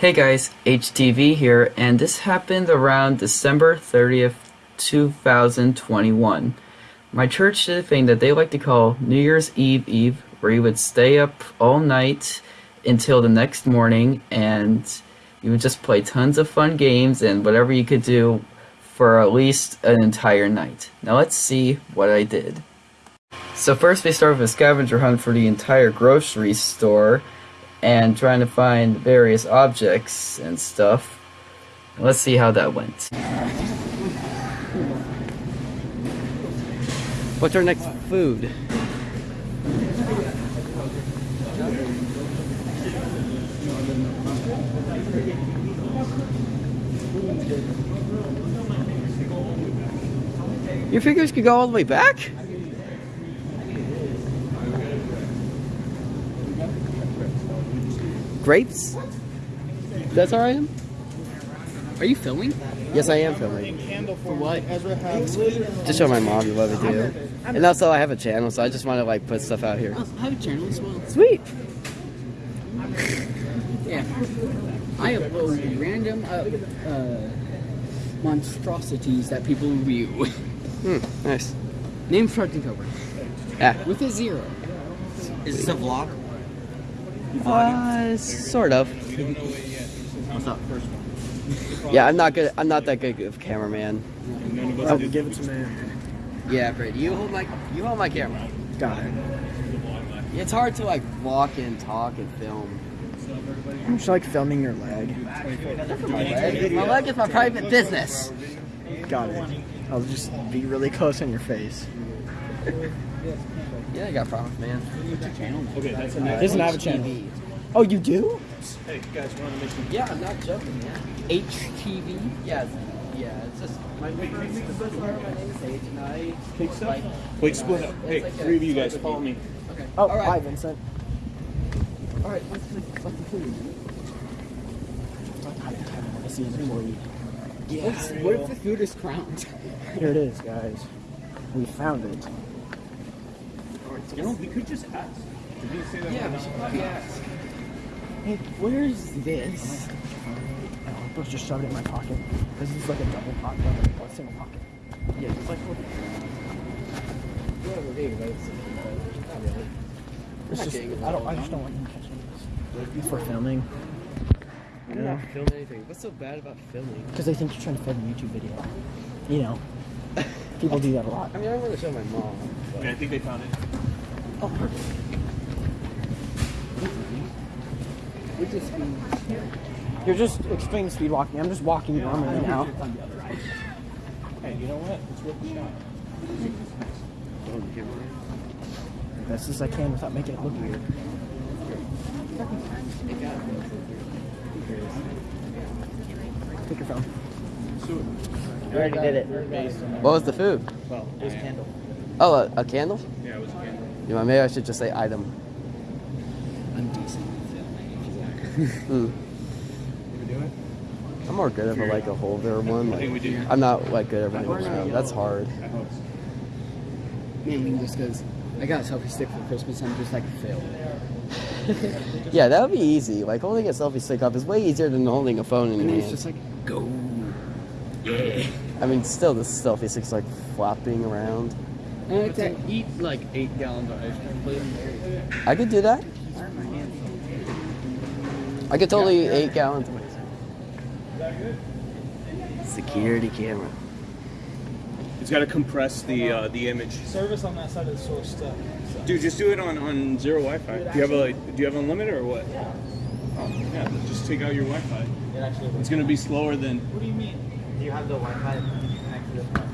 Hey guys, HTV here, and this happened around December 30th, 2021. My church did a thing that they like to call New Year's Eve Eve, where you would stay up all night until the next morning, and you would just play tons of fun games and whatever you could do for at least an entire night. Now let's see what I did. So first we start with a scavenger hunt for the entire grocery store, and trying to find various objects and stuff. Let's see how that went. What's our next food? Your fingers could go all the way back? Grapes? That's all right? Are you filming? Yes, I am filming. For what? To show my mom you love it too. And also I have a channel, so I just want to like put stuff out here. Oh, I have a channel as well. Sweet! Yeah. I upload random uh, uh, monstrosities that people review. Hmm, nice. Name starts in Cobra. Yeah. With a zero. Is this a vlog? Uh, sort of. What's up? Yeah, I'm not good. I'm not that good of a cameraman. Oh, give it to me. Yeah, Brady, you hold my you hold my camera. Got it. It's hard to like walk and talk and film. I'm just like filming your leg. My leg, my leg is my private business. Got it. I'll just be really close on your face. Yeah, I got problems, man. Okay, that's a Doesn't have a channel. Oh, you do? Hey, you guys want to make some? Yeah, I'm not joking, man. HTV. Yeah, yeah. It's just my name is my name is H, and I Take stuff? like. Wait, split up. Hey, like three of you guys, sort follow me. Okay. Oh, All right. hi, Vincent. All right. What's the, what's the food? I think I want to see an employee. What's, what if the food is crowned? Here it is, guys. We found it. You know, we could just ask. Did you say that? Yeah, we should probably ask. Hey, where's this? Oh, I'm supposed just shove it in my pocket. This is like a double pocket, double, a single pocket. Yeah, just like what. Whatever, dude, but it's not really. It's just, I don't, I just don't want you catching this. For filming. I'm not filming anything. What's so bad about filming? Because they think you're trying to film a YouTube video. You know. People do that a lot. I mean, I want to show my mom. But... Okay, I think they found it. Oh, perfect. We just You're just explaining speed walking. I'm just walking normally now. Hey, you know what? It's worth a shot. Best as I can without making it look weird. Take your phone. I already did it. What was the food? Well, it was candle. Oh, a, a candle? Yeah, it was a candle. You know, maybe I should just say item. undecent. Hmm. Did we do it? I'm more good of a like a holder one. I think we Like, did. I'm not like good at running around. That's hard. I hope just because I got a selfie stick for Christmas I'm just like, fail. Yeah, that would be easy. Like holding a selfie stick up is way easier than holding a phone in And your it's hand. just like, go. Yeah. I mean, still, the selfie stick's like flopping around. And it's like, Eat like eight gallons of ice cream, please. I could do that. I could totally eat eight gallons of Security camera. It's got to compress the uh, the image. Service on that side of the store stuck. So. Dude, just do it on, on zero Wi-Fi. Do you have a like, do you have unlimited or what? Yeah. Oh, yeah. Just take out your Wi-Fi. It actually It's gonna be slower than. What do you mean? Do you have the Wi-Fi connected to the Get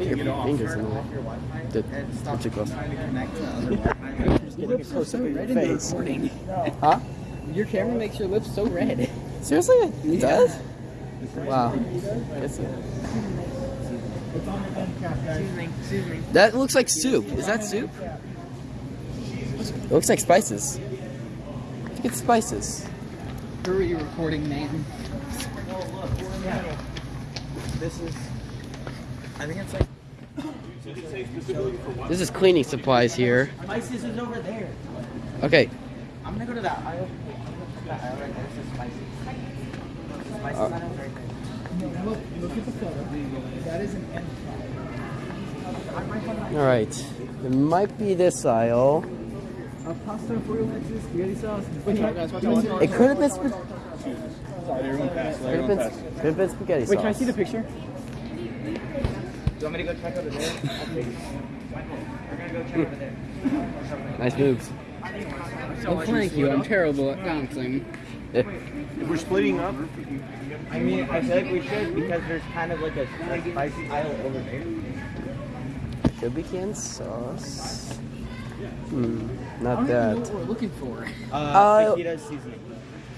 your Take it fingers in Turn there. off your Wi-Fi Did- and stop what's trying to connect to other Wi-Fi. Just getting a close up of your red in the recording. Huh? Your camera makes your lips so red. Seriously? It Yeah. does? Wow. It's- Excuse me. Excuse me. that looks like soup. Is that soup? It looks like spices. I think it's spices. Hurry, recording man. Oh, this is. I think it's like. This is cleaning supplies here. My scissors over there. Okay, I'm gonna go to that aisle. that aisle right there says spices. Spices Uh, right there. Look, look at the photo. That is an end All right. It might be this aisle. A pasta for your legs, spaghetti sauce. Wait, guys, watch out, watch out. It could have been. Sorry, everyone pass. could have been. pass. Could have been spaghetti Wait, can I see the picture? Do you want me to go check over there? Michael, we're gonna go check over there. Nice moves. Oh, thank you. I'm terrible at bouncing. If we're splitting up, I mean, I feel like we should because there's kind of like a, spicy spice aisle over there. Could be canned sauce. Hmm. I Not don't even know what we're looking for. Uh, Uh, fajita seasoning.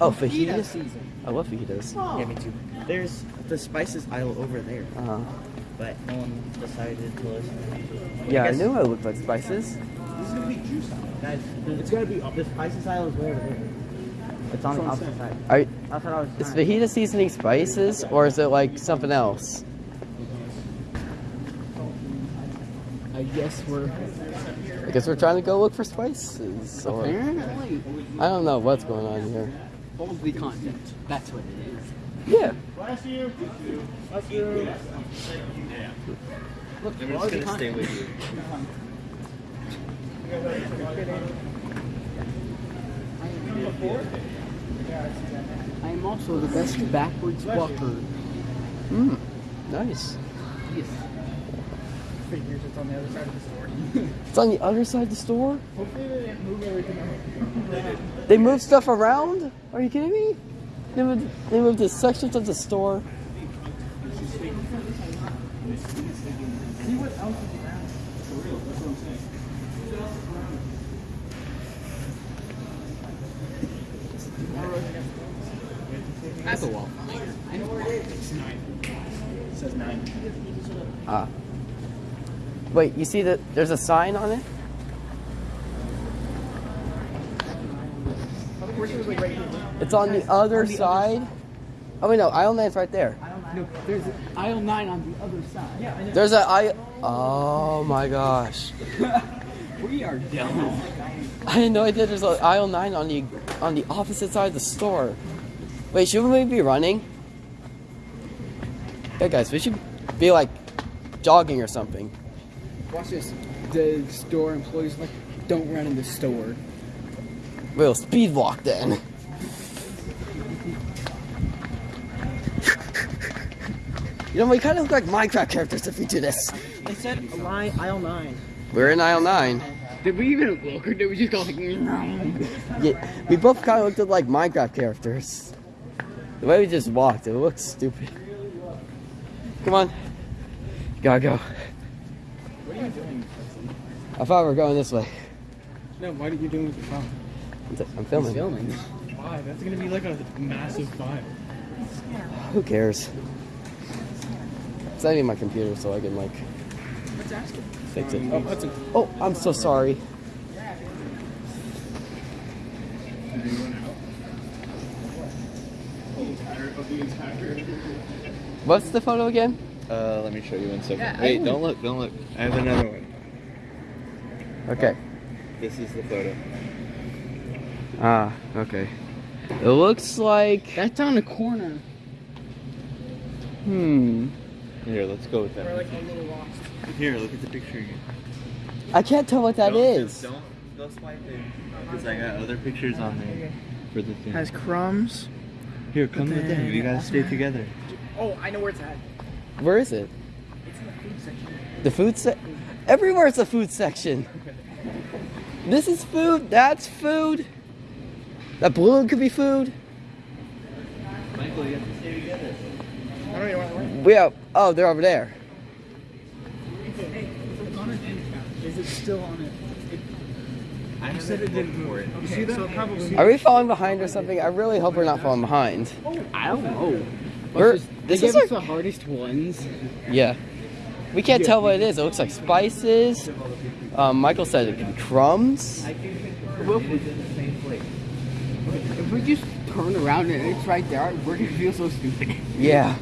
Oh, Fajita fajitas. season. I love fajitas. Yeah, me too. There's the spices aisle over there, Uh huh. But no one decided to listen. Yeah, I guess- knew I looked like spices. This is gonna be juice aisle. Guys, it's gonna be the spices aisle is way over there. It's on the opposite side. Are, That's what I was. is trying to- fajita seasoning spices or is it like something else? I guess we're I guess we're trying to go look for spices. Or apparently I don't know what's going on here. boldly content. That's what it is. Yeah. Last year. Last year. Yeah. Look, quality content. with you. I am also the best backwards walker. Hmm. Nice. Yes. Figures it's on the other side of the store. It's on the other side of the store. Hopefully they didn't move everything. They moved stuff around? Are you kidding me? They moved, they moved the sections of the store. That's a wall. I know where it is. it says nine. Ah. Wait, you see that there's a sign on it? It's on the other side. Oh wait, no, aisle nine's right there. No, there's aisle nine on the other side. Yeah, There's a aisle. Oh my gosh. we are dumb. I had no idea there's an aisle nine on the on the opposite side of the store. Wait, should we be running? Yeah, guys, we should be like jogging or something. Watch this. The store employees like, don't run in the store. We'll speed walk then. You know, we kind of look like Minecraft characters if we do this. They said line aisle nine. We're in aisle nine. Did we even look or did we just go like, no? Yeah, we both kind of looked like Minecraft characters. The way we just walked, it looks stupid. Come on. Gotta go. What are you doing? I thought we were going this way. No, what are you doing with your phone? I'm t- I'm filming. filming. Why? That's gonna be like a massive file. Who cares? It's not even my computer, so I can like Let's ask him. fix it. Oh, Hudson. Oh, I'm so sorry. What's the photo again? Uh, let me show you one second. Yeah, I Wait, don't look, don't look. I have another one. Okay. This is the photo. Ah, okay. It looks like. That's on the corner. Hmm. Here, let's go with that. We're like a little lost. Here, look at the picture again. I can't tell what that don't, is. Don't go swipe it. Because I got other pictures on there for the thing. Has crumbs. Here, come with then- me. We gotta stay together. Oh, I know where it's at. Where is it? It's in the food section. The food se- Everywhere's a food section. This is food. That's food. That balloon could be food. Michael, We have. Oh, they're over there. Is it still on it? I said it didn't for it. You see that? So probably. Are we falling behind or something? I really hope we're not falling behind. I don't know. We're- But just, this they is gave like- us the hardest ones. Yeah. We can't tell what it is. It looks like spices. Um, Michael said it could be crumbs. Well, if we- If we just turn around and it's right there, we're gonna feel so stupid. Yeah.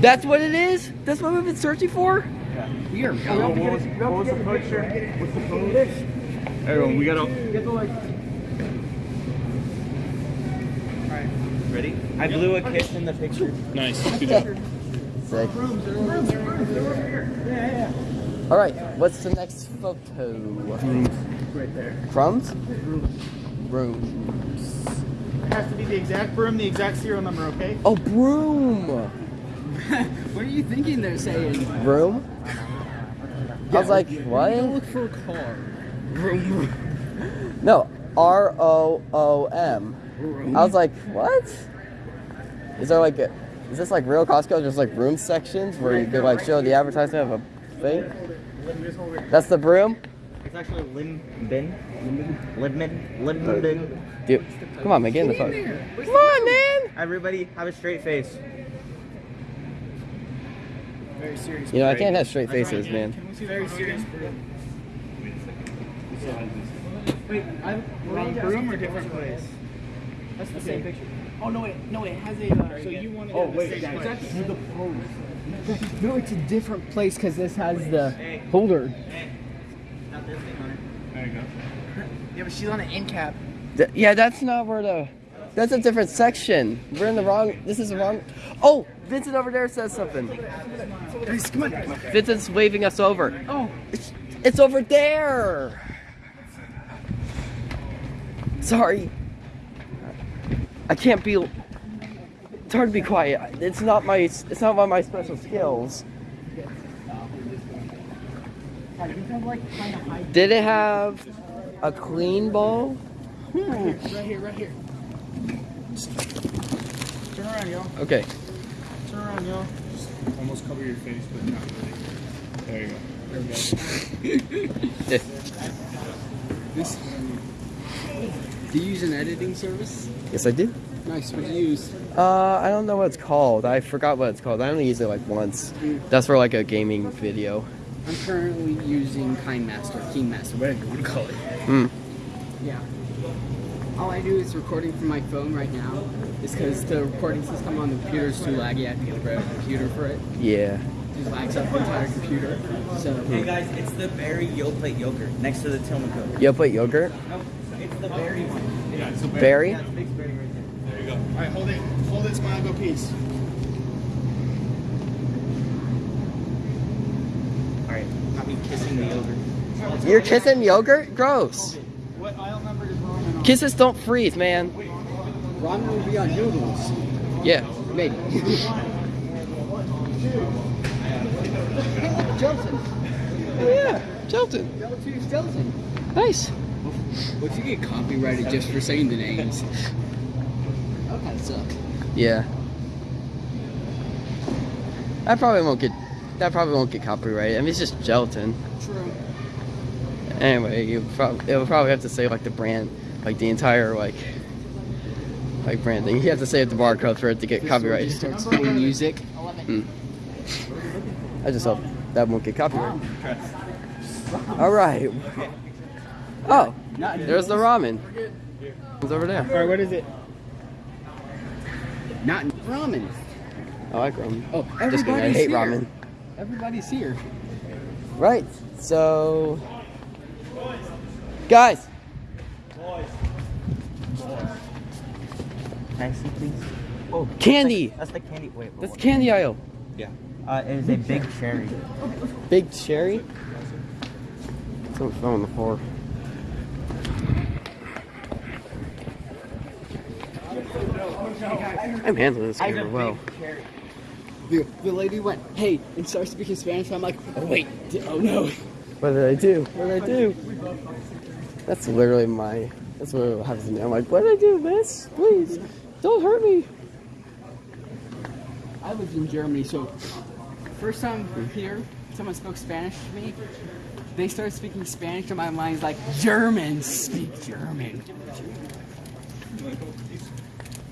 That's what it is? That's what we've been searching for? We are What was, what was the picture? What's the pose? Everyone, we gotta. Ready? I blew a kiss in the picture. Nice. Good job. Sick. All right, what's the next photo? Right there. Crumbs? Broom. It has to be the exact broom, the exact serial number, okay? Oh, broom. What are you thinking they're saying? Broom? I was like, what? Look for a car. No, R O O M. I was like, what? Is there like, a, is this like real Costco? Just like room sections where you could like show the advertisement of a thing? That's the broom? It's actually Lim Bin. Libman. Libman. Dude, come on, man, get in the phone. Come on, man! Everybody have a straight face. Very serious. You know, I can't have straight faces, man. Can we see very serious broom? Wait, I'm wrong broom or different place? That's the same picture. Oh no wait, no wait, it has a. Uh, so you want to? Oh wait, that's the pose. No, it's a different place because this has the holder. Not this thing on it. There you go. Yeah, but she's on an end cap. Th- yeah, that's not where the. That's a different section. We're in the wrong. This is the wrong. Oh, Vincent over there says something. Guys, come on, come on. Vincent's waving us over. Oh, It's, it's over there. Sorry. I can't be. It's hard to be quiet. It's not my. It's not one of my special skills. Did it have a clean bowl? Right here, right here. Turn around, y'all. Okay. Turn around, y'all. Almost cover your face, but not really. There you go. There we go. this. Do you use an editing service? Yes, I did. Nice. What do you use? Uh, I don't know what it's called. I forgot what it's called. I only used it like once. That's for like a gaming video. I'm currently using KineMaster, KeyMaster, whatever you want to call it. Hmm. Yeah. All I do is recording from my phone right now. Is because the recording system on the computer is too laggy. I have to get a better computer for it. Yeah. It just lags up the entire computer. So Hey guys, it's the berry Yoplait yogurt next to the Tillamook. You put yogurt? Nope, it's the berry one. Yeah, it's a bear. Berry? Yeah, it's big berry right there. There you go. All right, hold it. Hold it, smile, go peace. Alright, not me kissing the yogurt. You're kissing yogurt? Gross. What aisle number is ramen on? Kisses don't freeze, man. ramen will be on noodles. Yeah. Maybe. Jelton. Oh, yeah. Jelton. Jelton. Nice. What if you get copyrighted just for saying the names? That kind of suck. Yeah. I probably won't get. That probably won't get copyrighted. I mean, it's just gelatin. True. Anyway, you probably it'll probably have to say like the brand, like the entire like, like branding. You have to say it the barcode for it to get copyrighted. Starts playing music. Hmm. I just hope that won't get copyrighted. All right. Oh, there's the ramen. It's over there. All right, what is it? Not ramen. I like ramen. Oh, Just kidding. I hate here. ramen. Everybody's here. Right. So, guys, Can I see please? Oh, candy. that's the candy. Wait, wait, That's wait. candy aisle. Yeah. Uh, it is a big cherry. Big cherry. Something fell on the floor. I'm handling this camera well. The, the lady went, hey, and started speaking Spanish. I'm like, oh, wait, oh no. What did I do? What did I do? That's literally my. That's what happens to me. I'm like, what did I do, miss? Please, don't hurt me. I lived in Germany, so first time here, someone spoke Spanish to me. They started speaking Spanish, and my mind's like, Germans speak German.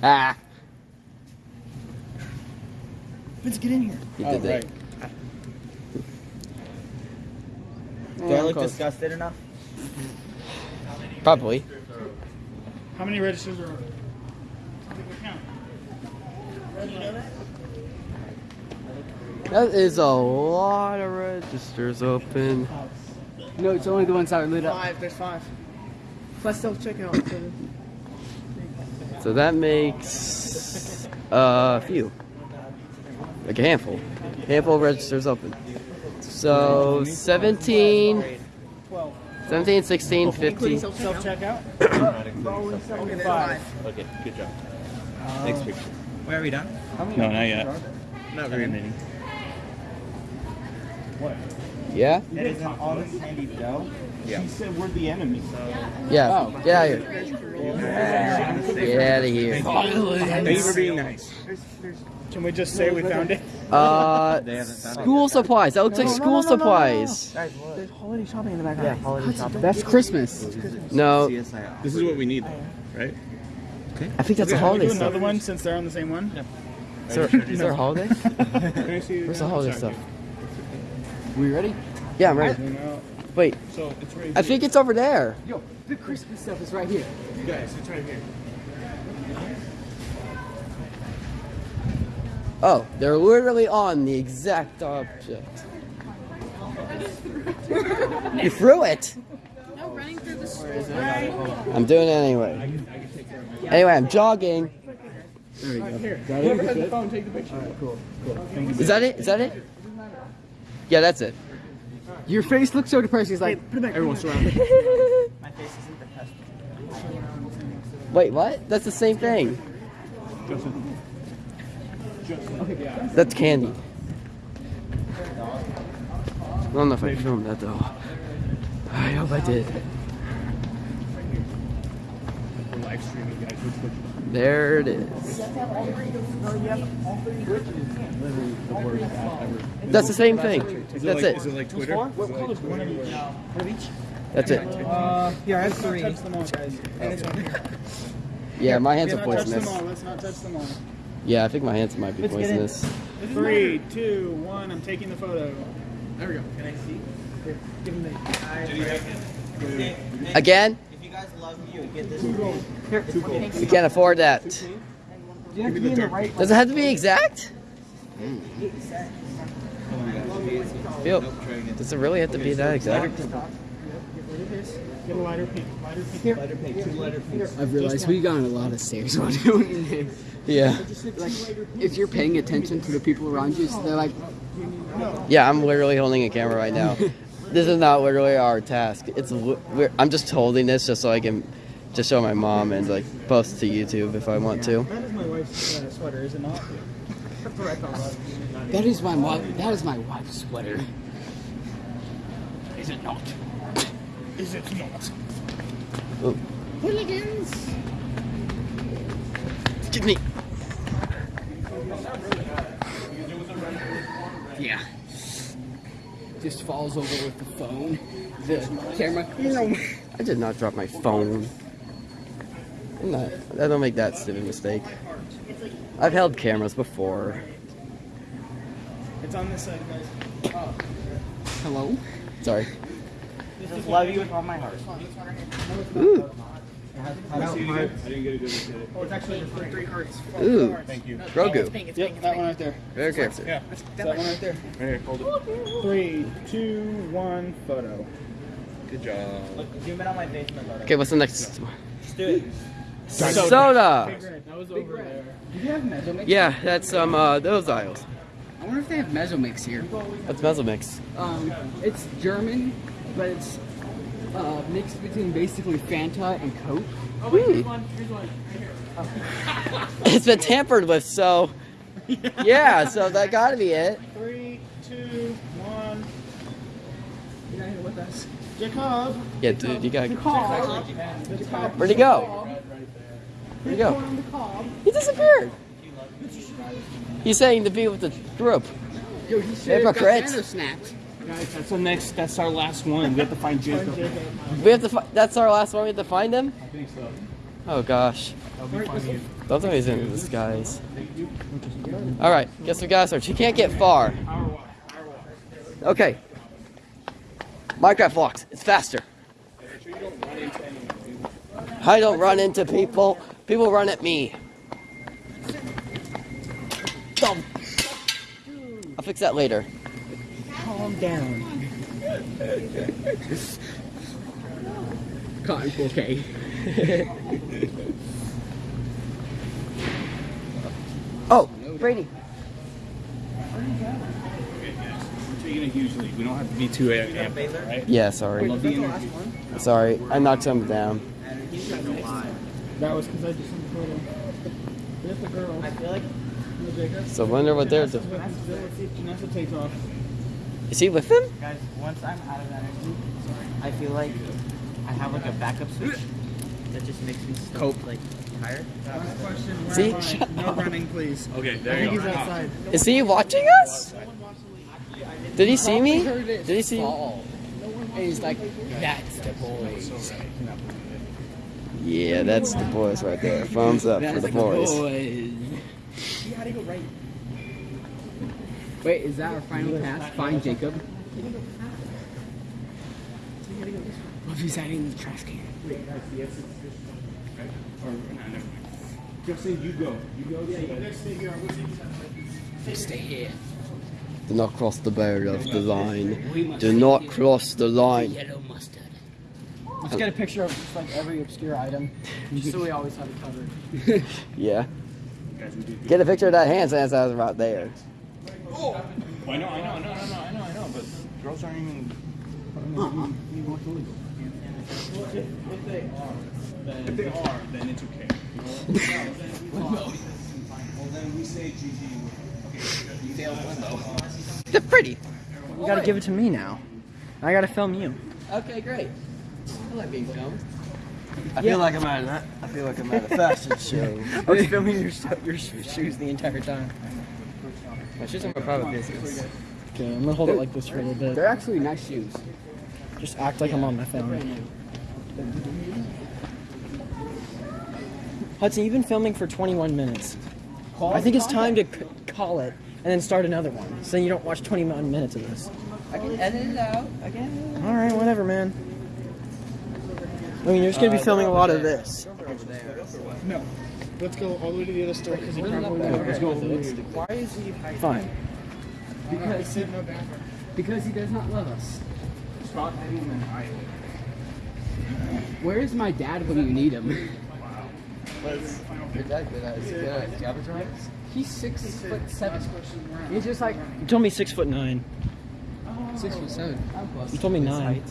Ah. Let's get in here. You Oh, did that. right. Do I look disgusted enough? Probably. How many registers are open? Count. That is a lot of registers open. No, it's only the ones that are lit up. Five. There's five. Plus self checkout. So. So that makes uh, a few. Like a handful. Handful of registers open. So 17, 17, 16, 15. Self checkout. Okay, good job. Um, Next picture. Where are we done? No, not yet. Not very many. What? Yeah? That isn't all this handy dough. She said we're the enemy. Yeah. Get out of here. Get out of here. Thank you for being nice. Can we just say we found it? Uh, They haven't found school supplies. That looks like school supplies. There's holiday shopping in the background. Yeah, holiday shopping. That's Christmas. No, This is what we need, though, right? I think that's a Can we holiday do stuff. another one since they're on the same one? Is there, is there a holiday? Can I see? Where's the holiday stuff? We ready? Yeah, I'm ready. Wait, So it's right I think it's over there. Yo, the Christmas stuff is right here. here. Guys, it's right here. Oh, they're literally on the exact object. you threw it. No, running through the school. I'm doing it anyway. Anyway, I'm jogging. Whoever has the phone, take the picture. Is that it? Is that it? Yeah, that's it. Your face looks so depressed. He's like, Everyone's surrounded. My face isn't the best. Wait, what? That's the same thing. That's candy. I don't know if I filmed that though. I hope I did. We're live streaming, guys. Which which There it is. That's the same thing. That's it. Is it like Twitter? Is it like Twitter? That's it. Uh, yeah, I have three. All, guys. And it's on here. Yeah, my hands Yeah, are not touch them poisonous. all. Let's not touch them all. Yeah, I think my hands might be poisonous. Three, two, one. I'm taking the photo. There we go. Can I see? Give them the. eye. Again? If you guys love me, you get this. We can't afford that. You have to be in the right. Does it have to be exact? Phil, does it really have to be that exact? Get a lighter pink. Lighter pink. Lighter pink, two lighter pinks. I've realized we got on a lot of stairs while doing this. Yeah. Like, if you're paying attention to the people around you, so they're like, Yeah, I'm literally holding a camera right now. this is not literally our task. It's we're, I'm just holding this just so I can just show my mom and like post to YouTube if I want to. That is my wife's uh, sweater, is it not? That's what I thought. that is my wife. That is my wife's sweater. Is it not? Is it not? Oh, Hooligans. Excuse me. Yeah. Just falls over with the phone. The camera. I did not drop my phone. I'm not, I don't make that stupid mistake. I've held cameras before. It's on this side, guys. Hello. Sorry. Just love you with all my heart. Ooh, I didn't get a good look at it. Oh, it's actually the three, three hearts. ooh, Thank you. Grogu. Yep, that one right there. Very character. Yeah. It's that one right there. Right here, hold it. Three, two, one, photo. Good job. Look, zoom in on my face, my. Okay, what's the next one? Just do it. Soda. That was over there. Do you have Mezzomix? Yeah, that's um uh, those aisles. I wonder if they have Mezzomix here. That's Mezzomix. Um, it's German, but it's uh, mixed between basically Fanta and Coke. oh wait this one this one It's been tampered with, so yeah, so that gotta be it. Three, two, one. You're not here with us. Jacob. Yeah, dude, you got. Jacob. Where'd he go? Where'd he go? He disappeared. He's saying to be with the group. Yo, he should have got Hypocrite. Fanta snapped. Guys, that's the next. That's our last one. We have to find Jacob. We have to. Fi- that's our last one. We have to find him. I think so. Oh gosh. That'll be funny. Those are always in disguise. All right, guess we gotta search. You can't get far. Okay. Minecraft vlogs. It's faster. I don't run into people. People run at me. Dumb. A I'll fix that later. Calm down. Cotton 4K. Oh, Brady. We're taking a huge lead. We don't have to be too amped, right? Yeah, sorry. Love the energy. Sorry, I knocked some down. That was because I did some photo. There's the girl. I feel like So wonder what they're doing. Janessa takes off. Is he with them? Guys, once I'm out of energy, I feel like I have like a backup switch that just makes me so, Cope. like tired. Last question. Where See? am I? Shut no up. running, please. Okay, I there you think go. he's outside. Is he watching us? Did he see me? Did he see? And he's like, that's the boys. Yeah, that's the boys right there. Thumbs up for That's the boys. You gotta go right. Wait, is that our final pass? Find Jacob. What if he's hiding in the trash can? Or, no, never mind. Justin, you go. You go. Stay here. Stay here. Do not cross the barrier of the line. Do not cross the line. Yellow mustard. Let's get a picture of just like every obscure item, just so we always have it covered. Yeah. Get a picture of that hand sanitizer right there. Oh, I know, I know, no, no, no, I know, I know, but girls aren't even. If they are, then it's okay. well, then we say GG. Okay, They're pretty. You gotta give it to me now. I gotta film you. Okay, great. I like being filmed. I feel like I'm at a, I feel like I'm at a fashion show. I was filming your your shoes the entire time. My shoes are my private business. Okay, I'm gonna hold it like this for a little bit. They're actually nice shoes. Just act like I'm on my phone. Hudson, you've been filming for 21 minutes. I think it's time to c- call it and then start another one, so you don't watch 21 minutes of this. I can edit it out. I can. All right, whatever, man. I mean, you're just gonna be uh, filming a lot of this. No. Let's go all the way to the other store because he Put it up probably there. will. Let's go with it. Why is he hiding? Fine. Because he, no because he does not love us. Stop hitting them high. Where is my dad when you need him? Your dad good at, good at scavenger hunts? He's six foot seven. He's just like You told me six foot nine. Oh, six foot seven. You told me nine.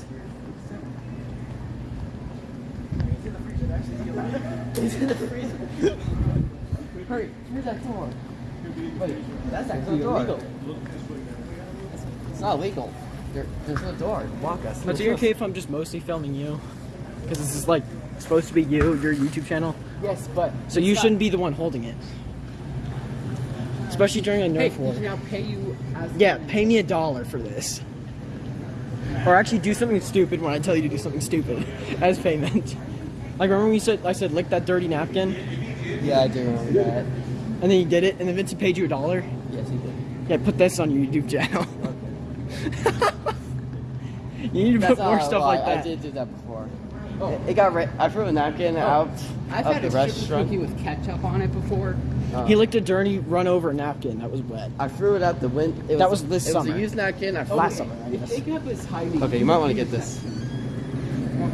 Hurry, here's that door. Wait, that's actually illegal. It's not legal. There, there's no door. Walk us. But you okay if I'm just mostly filming you? Because this is like supposed to be you, your YouTube channel. Yes, but So you shouldn't be the one holding it. Especially during a Hey, Nerf he war. now pay you as Yeah, pay me a dollar for this. Or actually do something stupid when I tell you to do something stupid as payment. Like remember when you said I said lick that dirty napkin Yeah, I do remember that. and then you did it and then Vincent paid you a dollar? Yes, he did. Yeah, put this on your YouTube channel. you need to That's put more stuff lie, like that. I did do that before. It, it got. Ra- I threw a napkin out I've of had the a stripper restaurant. cookie with ketchup on it before. Uh, He licked a dirty run over napkin that was wet. I threw it out the window. That was this it summer. was a used napkin. I Last threw summer, I guess. Jacob is hiding. Okay, you might want to get this. All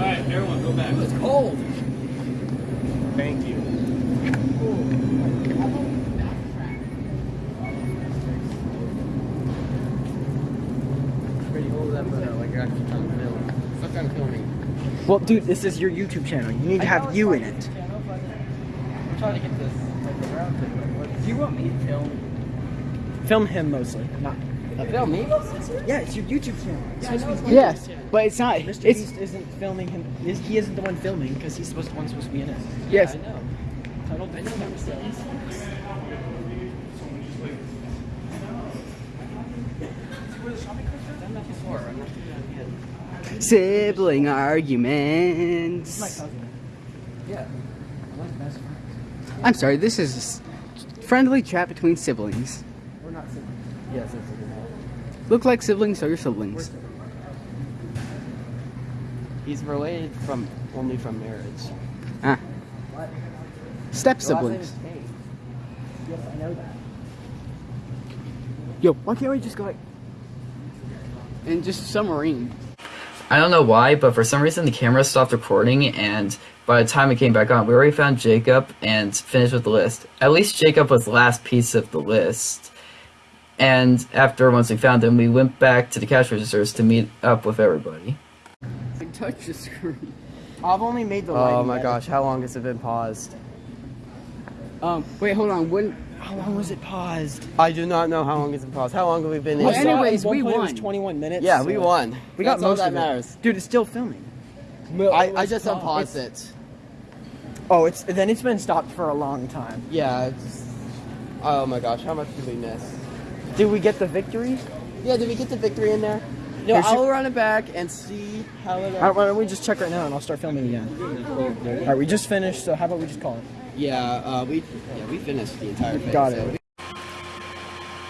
right, everyone, go back. It's cold. Thank you. Pretty hold that photo like you're actually trying to film. Stop trying to film me. Well, dude, this is your YouTube channel. You need to have you in it. Uh, I'm trying to get this like around thing. Do you want me to film? Film him mostly, not. Film me? Yeah, it's your YouTube channel. It's supposed Yes, but it's not. Mr. It's Beast isn't filming him. He isn't the one filming because he's supposed the one supposed to be in it. yes. I know. Title I know Sibling arguments. Yeah. I'm sorry. This is a friendly chat between siblings. We're not siblings. Yes, it's a Look like siblings, so you're siblings. He's related from only from marriage. Ah. Step The siblings. Yes, I know that. Yo, why can't we just go like? And just submarine. I don't know why, but for some reason the camera stopped recording, and by the time it came back on, we already found Jacob and finished with the list. At least Jacob was the last piece of the list. And after once we found him, we went back to the cash registers to meet up with everybody. Like, touch the screen. I've only made the. Oh my better. gosh, how long has it been paused? Um, wait, hold on. When, How long was it paused? I do not know how long it's been paused. How long have we been Well, in? I saw anyways, at we point It won. was 21 minutes. yeah, we won. We got That's all most that of matters. it. Dude, it's still filming. I, I just unpaused it. Oh, it's then it's been stopped for a long time. Yeah. It's, oh my gosh, how much did we miss? Did we get the victory? Yeah, did we get the victory in there? No, Here, I'll run it back and see how it. All right, why don't we just check right now and I'll start filming again. All right, we just finished, so how about we just call it? Yeah, uh, we yeah we finished the entire thing. Got so- it.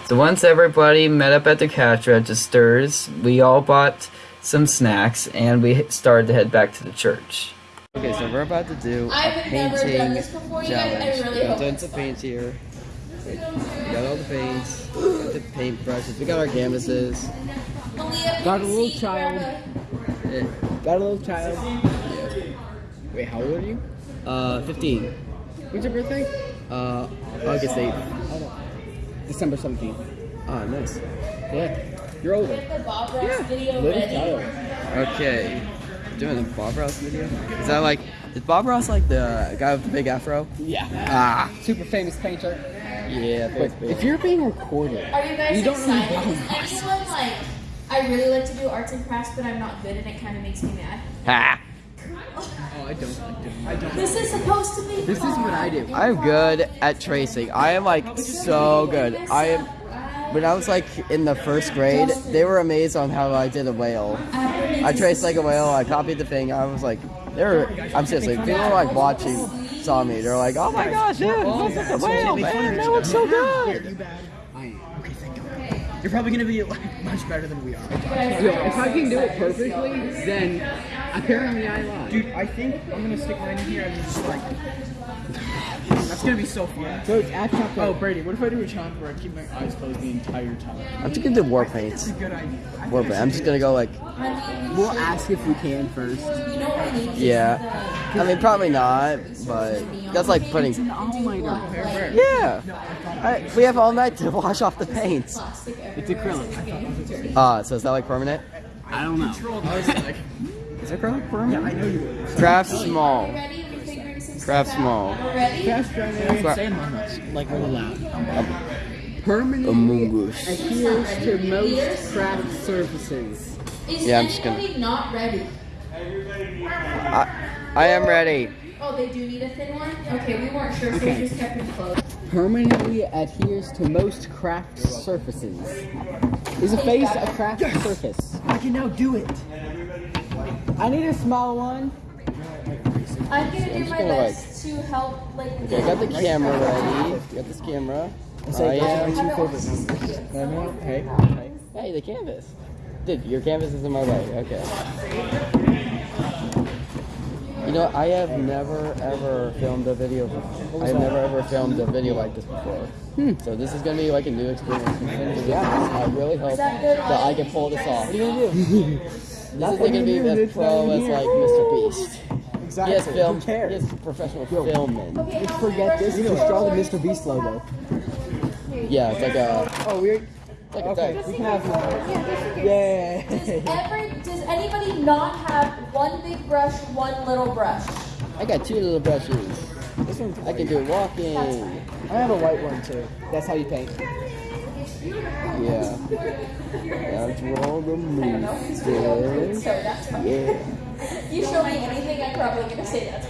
So once everybody met up at the cash registers, we all bought some snacks and we started to head back to the church. Okay, so we're about to do a I've never painting done this before, you guys. I challenge. really we got hope tons of paints here. We got all the paints, got the paint brushes, we got our canvases. got a little child. Eh, Got a little child. Wait, how old are you? Uh, 15. When's your birthday? Uh, August 8th. December 17th. Ah, nice. Yeah. You're older. The Bob Ross video Little child. Okay. Doing a Bob Ross video? Is that like, is Bob Ross like the guy with the big afro? Yeah. Ah, Super famous painter. Yeah. But thanks, if you're being recorded, Are you guys You don't know excited? Bob Is anyone like? I really like to do arts and crafts, but I'm not good, and it kind of makes me mad. Ha. oh, I don't. I don't. I don't. This is supposed to be. This is what I do. I'm good at tracing. I am like so good. I am. When I was like in the first grade, they were amazed on how I did a whale. I traced like a whale. I copied the thing. I was like, they were. I'm seriously. People were like watching, saw me. They're like, oh my gosh, dude, that's like a whale, man. That looks so good. I am. Okay, thank God. You're probably gonna be like much better than we are. Yo, if I can do it perfectly, then apparently I lied. Dude, I think I'm gonna stick mine in here and just like. That's gonna be so fun. So it's at chocolate. Oh, Brady, what if I do a challenge where I keep my eyes closed the entire time? I'm just gonna do war paints. That's a good idea. War paint. I'm just gonna go like, We'll ask if we can first. You know what we need? yeah. I mean, probably not, but that's like putting. All-nighter. Yeah. I, we have all night to wash off the paints. It's acrylic. Ah, so is that like permanent? I don't know. I was like, Is it acrylic permanent? Yeah, I know you would. Craft small. Ready? We figuring some Craft small. We're ready. Cra- Say Among Us, like really loud. Permanently Among Us. adheres to most craft surfaces. Is Yeah, I'm just gonna- not ready? I, I am ready. Oh, they do need a thin one? Okay, we weren't sure, so Okay. we just kept them close. Permanently adheres to most craft surfaces. Is a face a craft surface? I can now do it. I need a small one. I'm gonna do just my gonna, like- best to help, like. Okay, I got the camera ready. Got this camera. I Say, those are am. my two favorite numbers. No, no, hey, hey. Hey, the canvas. Dude, your canvas is in my way. Okay. You know, I have never ever filmed a video. Before. I have never ever filmed a video like this before. Hmm. So this is gonna be like a new experience. for me. Yeah. I really hope that good that I can pull this off. What are you gonna do? this is gonna be as pro as like Mr. Beast. He Exactly. has film. Who cares? He has professional filming. Just forget this. Just draw the Mr. Beast logo. Yeah, it's like a. Oh, we're Like okay. a We can have one. Does every, does anybody not have one big brush, one little brush? I got two little brushes. This one's I can do walking. I have a white one too. That's how you paint. Yeah. That's roll the moose. So. Yeah. You show me anything, I'm probably gonna say that's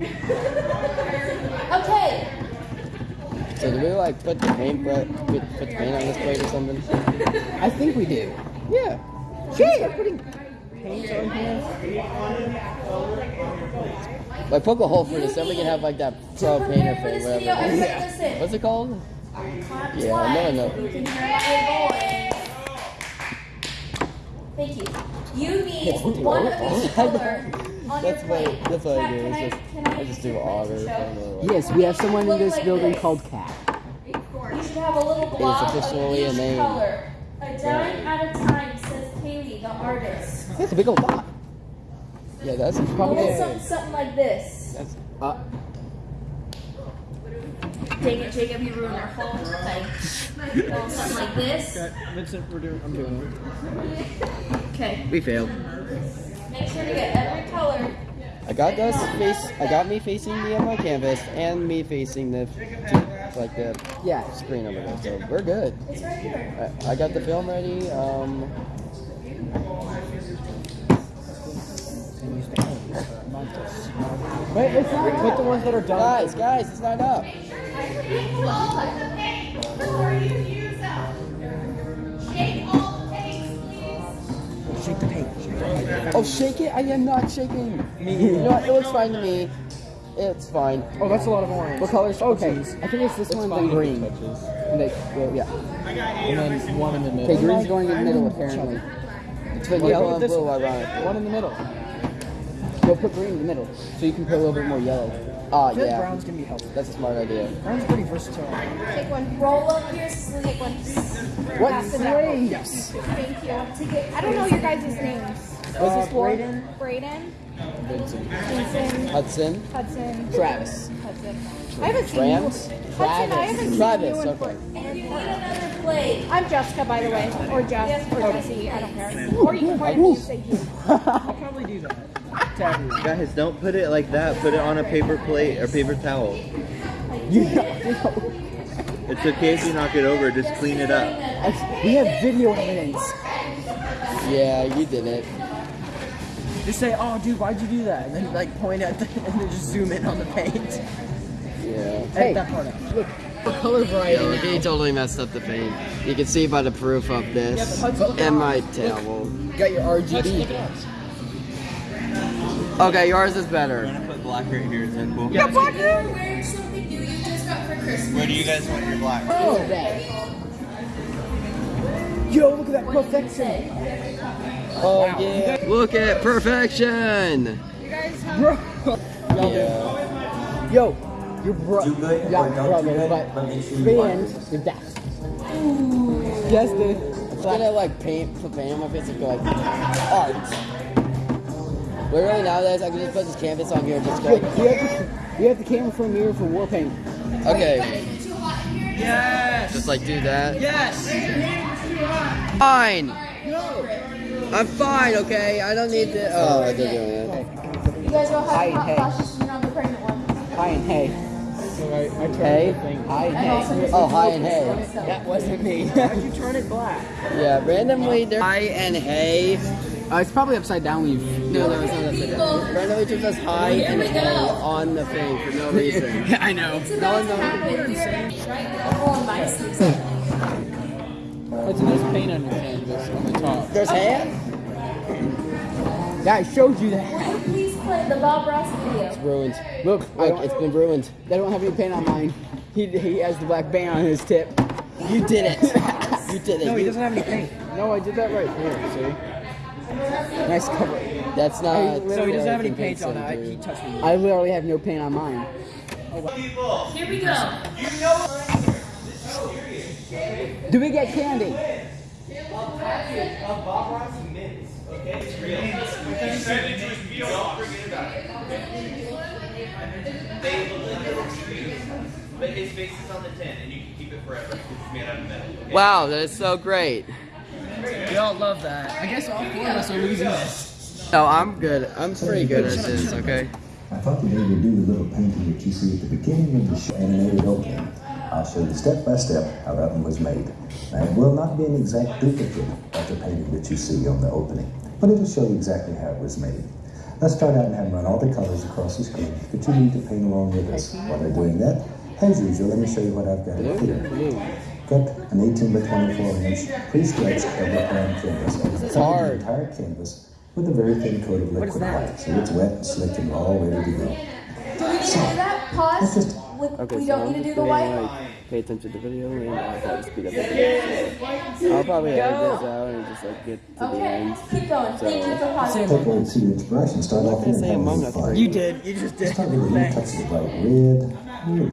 Okay, So do we like put the paint put, put the paint on this plate or something? I think we do. Yeah. Start putting paint on here. Like poke a hole for this, then we can have like that pro painter prepare thing, whatever. everybody listen. What's it called? Clap Yeah, no, no. You can hear my voice. Thank you. You need one of each color on That's your what plate. that's what I do. can It's just can I just do otter. show? kind of like- Yes, we have someone in this like building this. called Cat. You should should have a little blob of officially a each name. color. A dime at a time, says Kaylee, the artist. That's a big old dot. Yeah, that's probably. little something, something like this. That's uh, Dang it, Jacob, you ruined our whole thing. A little something like this. Vincent, we're doing. I'm doing it. Okay. we failed. Make sure to get every color. I got us face. I got me facing me on my canvas and me facing the like the Yeah. screen over there. So we're good. It's right here. I, I got the film ready. Um, Wait, it's not. Put the ones that are done. guys, guys, it's not up. Shake all the paints before you. Shake the paints, please. Shake the paint. Oh, shake it! I am not shaking. You know what? It looks fine to me. It's fine. Oh, that's a lot of orange. What colors? Okay, Okay. I think it's this one then green. And they, well, yeah. And then one in the middle. Okay, green's going in the middle apparently. It's been Wait, yellow and blue, one. ironically. One in the middle. We'll put green in the middle, so you can put a little bit more yellow. Ah, I feel like yeah. brown's gonna be helpful. That's a smart idea. Brown's pretty versatile. Take one. Roll up your sleeves. What Pass it slaves? Thank you. Take it. I don't know your guys' names. What's this for? Braden, Vincent. Vincent, Hudson, Hudson, Travis. Hudson. I haven't seen Rams, you. Hudson, I haven't seen Travis. you in Okay. And you need another plate. I'm Jessica, by the way, or Jess, or Jessie. I don't care. Or you can point at me and say you. I'll probably do that. To everyone. Guys, don't put it like that. Put it on a paper plate or paper towel. You know, It's okay if you knock it over. Just clean it up. we have video evidence. Yeah, you did it. Just say, oh, dude, why'd you do that? And then like point at the, and then just zoom in on the paint. Yeah. Edit that part out. Look, the color variety. Yo, he totally messed up the paint. You can see by the proof of this Yeah, but Hudson, look and my towel. You got your RGB. Okay, yours is We're better. gonna put black right here. Is that cool? You're wearing something new you just got for Christmas. Where do you guys want your black? Oh, oh Yo, look at that perfection. Oh yeah. Look at perfection. Bro. Yeah. Yo, your bro. Yeah, brother, but fans with that. Yes, dude. I'm gonna like paint, put paint on my face and go like art. Literally nowadays I can just put this canvas on here and just go. You we have the, we have the camera for a mirror for war paint. Okay, Is it too hot in here? Yes. just like do that. Yes. Fine. No. I'm fine. Okay, I don't need to. Oh, they're doing it. You guys all have hot flashes and you're not the pregnant one. Hi and hey. So I, I Hey. Hi and And also hey. Oh, hi and hey. That wasn't me. How'd you turn it black? Yeah, randomly there. Hi and hey. Uh, it's probably upside down when you. No, no, it's not upside down. Randomly just says hi and hey on the thing for no reason. I know. It's about to happen here, right? Everyone likes a nice paint on your canvas on the top. There's hand. Yeah, I showed you that. Will you please play the Bob Ross video? It's ruined. Look, Look, it's been ruined. they don't have any paint on mine. He, he has the black band on his tip. You did it. you did it. No, he doesn't have any paint. No, I did that right here. See? Nice cover. That's not. literally uh, doesn't have any paint convincing, on it. He touched me. I literally have no paint on mine. Here we go. Do we get candy? But his face is on the tin, and you can keep it forever. It's made out of metal. Wow, that is so great. We all love that. I guess all four of us are losing this. No, I'm good. I'm pretty good at this. Okay. I thought today we'd do the little painting that you see at the beginning of the show, animated opening. I'll show you step by step how that one was made. Now, it will not be an exact duplicate of the painting that you see on the opening, but it'll show you exactly how it was made. Let's start out and have run all the colors across the screen that you need to paint along with us. While they're doing that, as usual, let me show you what I've got here. Got an 18 by 24 inch pre-stretched double primed canvas. It's hard. The entire canvas with a very thin coat of liquid white, so it's wet and slick and all ready to go. Do we need to do that? Pause. Just With, Okay, we so don't I'm need to do the white. like, pay attention to the video and I'll probably speed up the video. I'll probably edit this out and just like get to the Okay, end. keep going. Thank you for pausing. Take away to your expression. Start off here and say have a Among little Us. fun. You did. You just did. Start with a little touch of the bright red.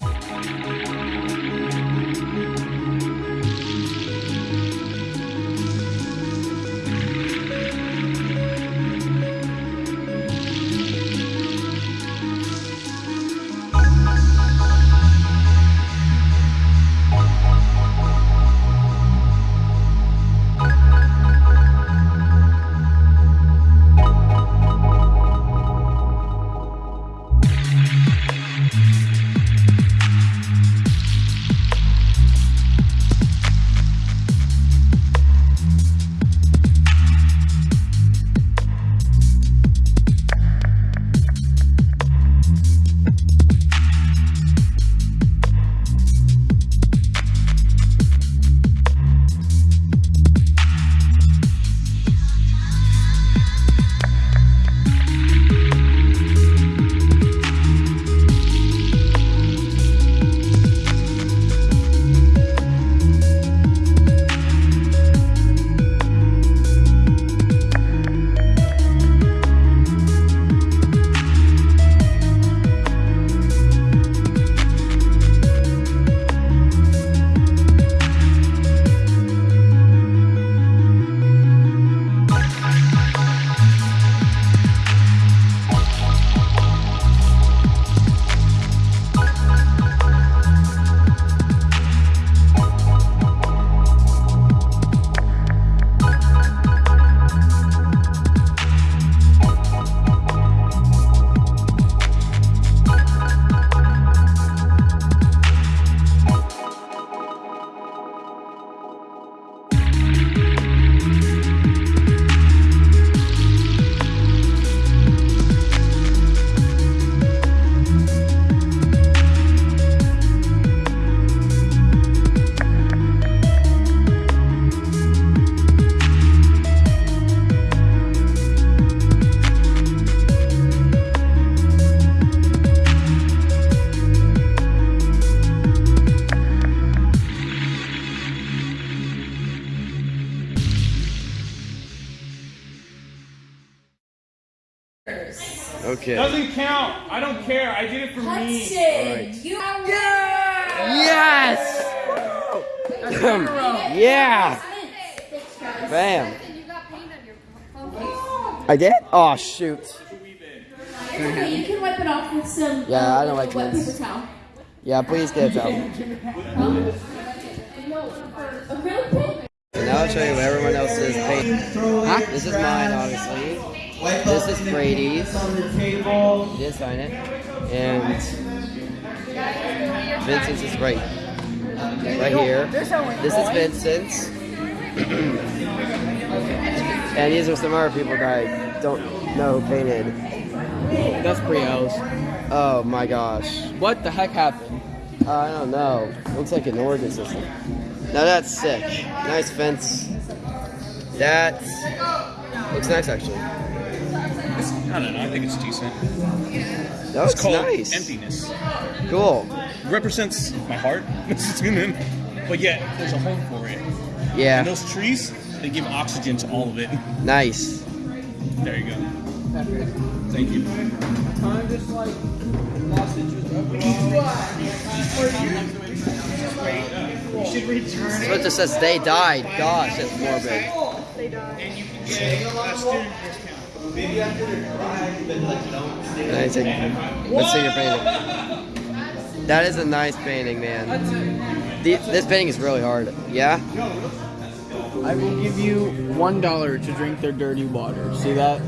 I did? Oh, shoot. It's okay, you can wipe it off with some Yeah, uh, I don't like wet mints. paper towel. Yeah, please get it out. No, acrylic paint? So now I'll show you what everyone else's paint. Huh? This is mine, obviously. This is Brady's. He did sign it. And Vincent's is right, right here. This is Vincent's. and these are some other people that I don't know who painted. That's Brielle's. Oh my gosh. What the heck happened? Uh, I don't know. Looks like an organ system. Now that's sick. Nice fence. That looks nice actually. I don't know. I think it's decent. That It's looks called nice. emptiness. Cool. represents my heart. but yet, there's a home for it. Yeah. And those trees, they give oxygen to all of it. Nice. There you go. Thank you. So it just says they died. Gosh, that's morbid. Nice. Let's see your painting. That is a nice painting, man. The, this painting is really hard. Yeah? I will give you one dollar to drink their dirty water. See that?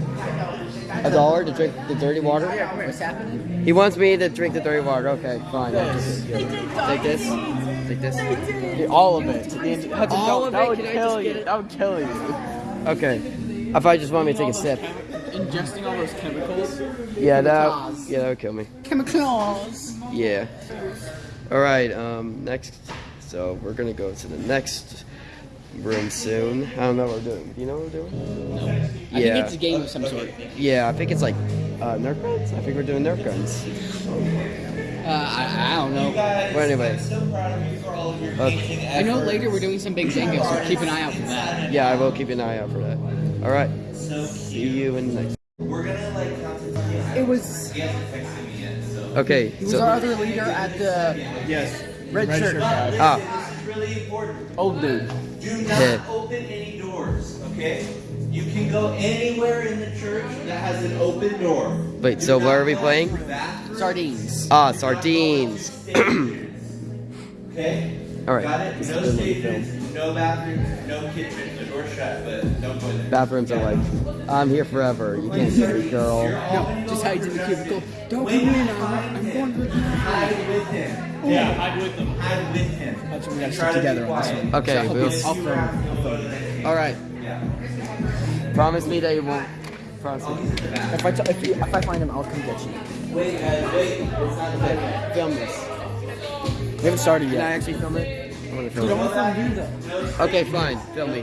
A dollar to drink the dirty water? What's happening? He wants me to drink the dirty water. Okay, fine. Take this. Take this. All of it. The- Hudson, All don't- of that it? would kill you. get it? That would kill you. Okay. If I just want me to take a sip. Ingesting all those chemicals. Yeah, that yeah, that would kill me. Chemicals. Yeah. All right. Um. Next. So we're gonna go to the next room soon. I don't know what we're doing. Do you know what we're doing? No. Yeah. I think it's a game of some sort. Yeah, I think it's like uh, Nerf guns. I think we're doing Nerf guns. Uh, I, I don't know. Well, anyways. Okay. I know later we're doing some big Jenga, so keep an eye out for that. Yeah, I will keep an eye out for that. All right. See you in the next. It was. Okay. He was So. our other leader at the Yes. red, shirt. guy. Ah. really important. Old dude. Do Yeah. not open any doors, okay? You can go anywhere in the church that has an open door. Wait. So what are we playing? Sardines. Ah, sardines. Okay? All right. Got it? No is stations, no bathrooms, no kitchen. The door's shut, but don't go there. Bathrooms are like, I'm here forever. You can't get me, girl. No, just hide in the cubicle. Don't come in. I'm, I'm going to. Hide with him. Oh. Yeah, hide with them. Hide with him. That's what we gotta Try stick together on this one. Okay, So, we'll- I'll film. I'll film. All right. Promise me that you won't. Promise me. If I, t- if, you, if I find him, I'll come get you. Wait, guys, wait. It's not done. Film this. We haven't started yet. Can I actually film it? I want to film You don't it. want to film you though. Okay, fine. Film me.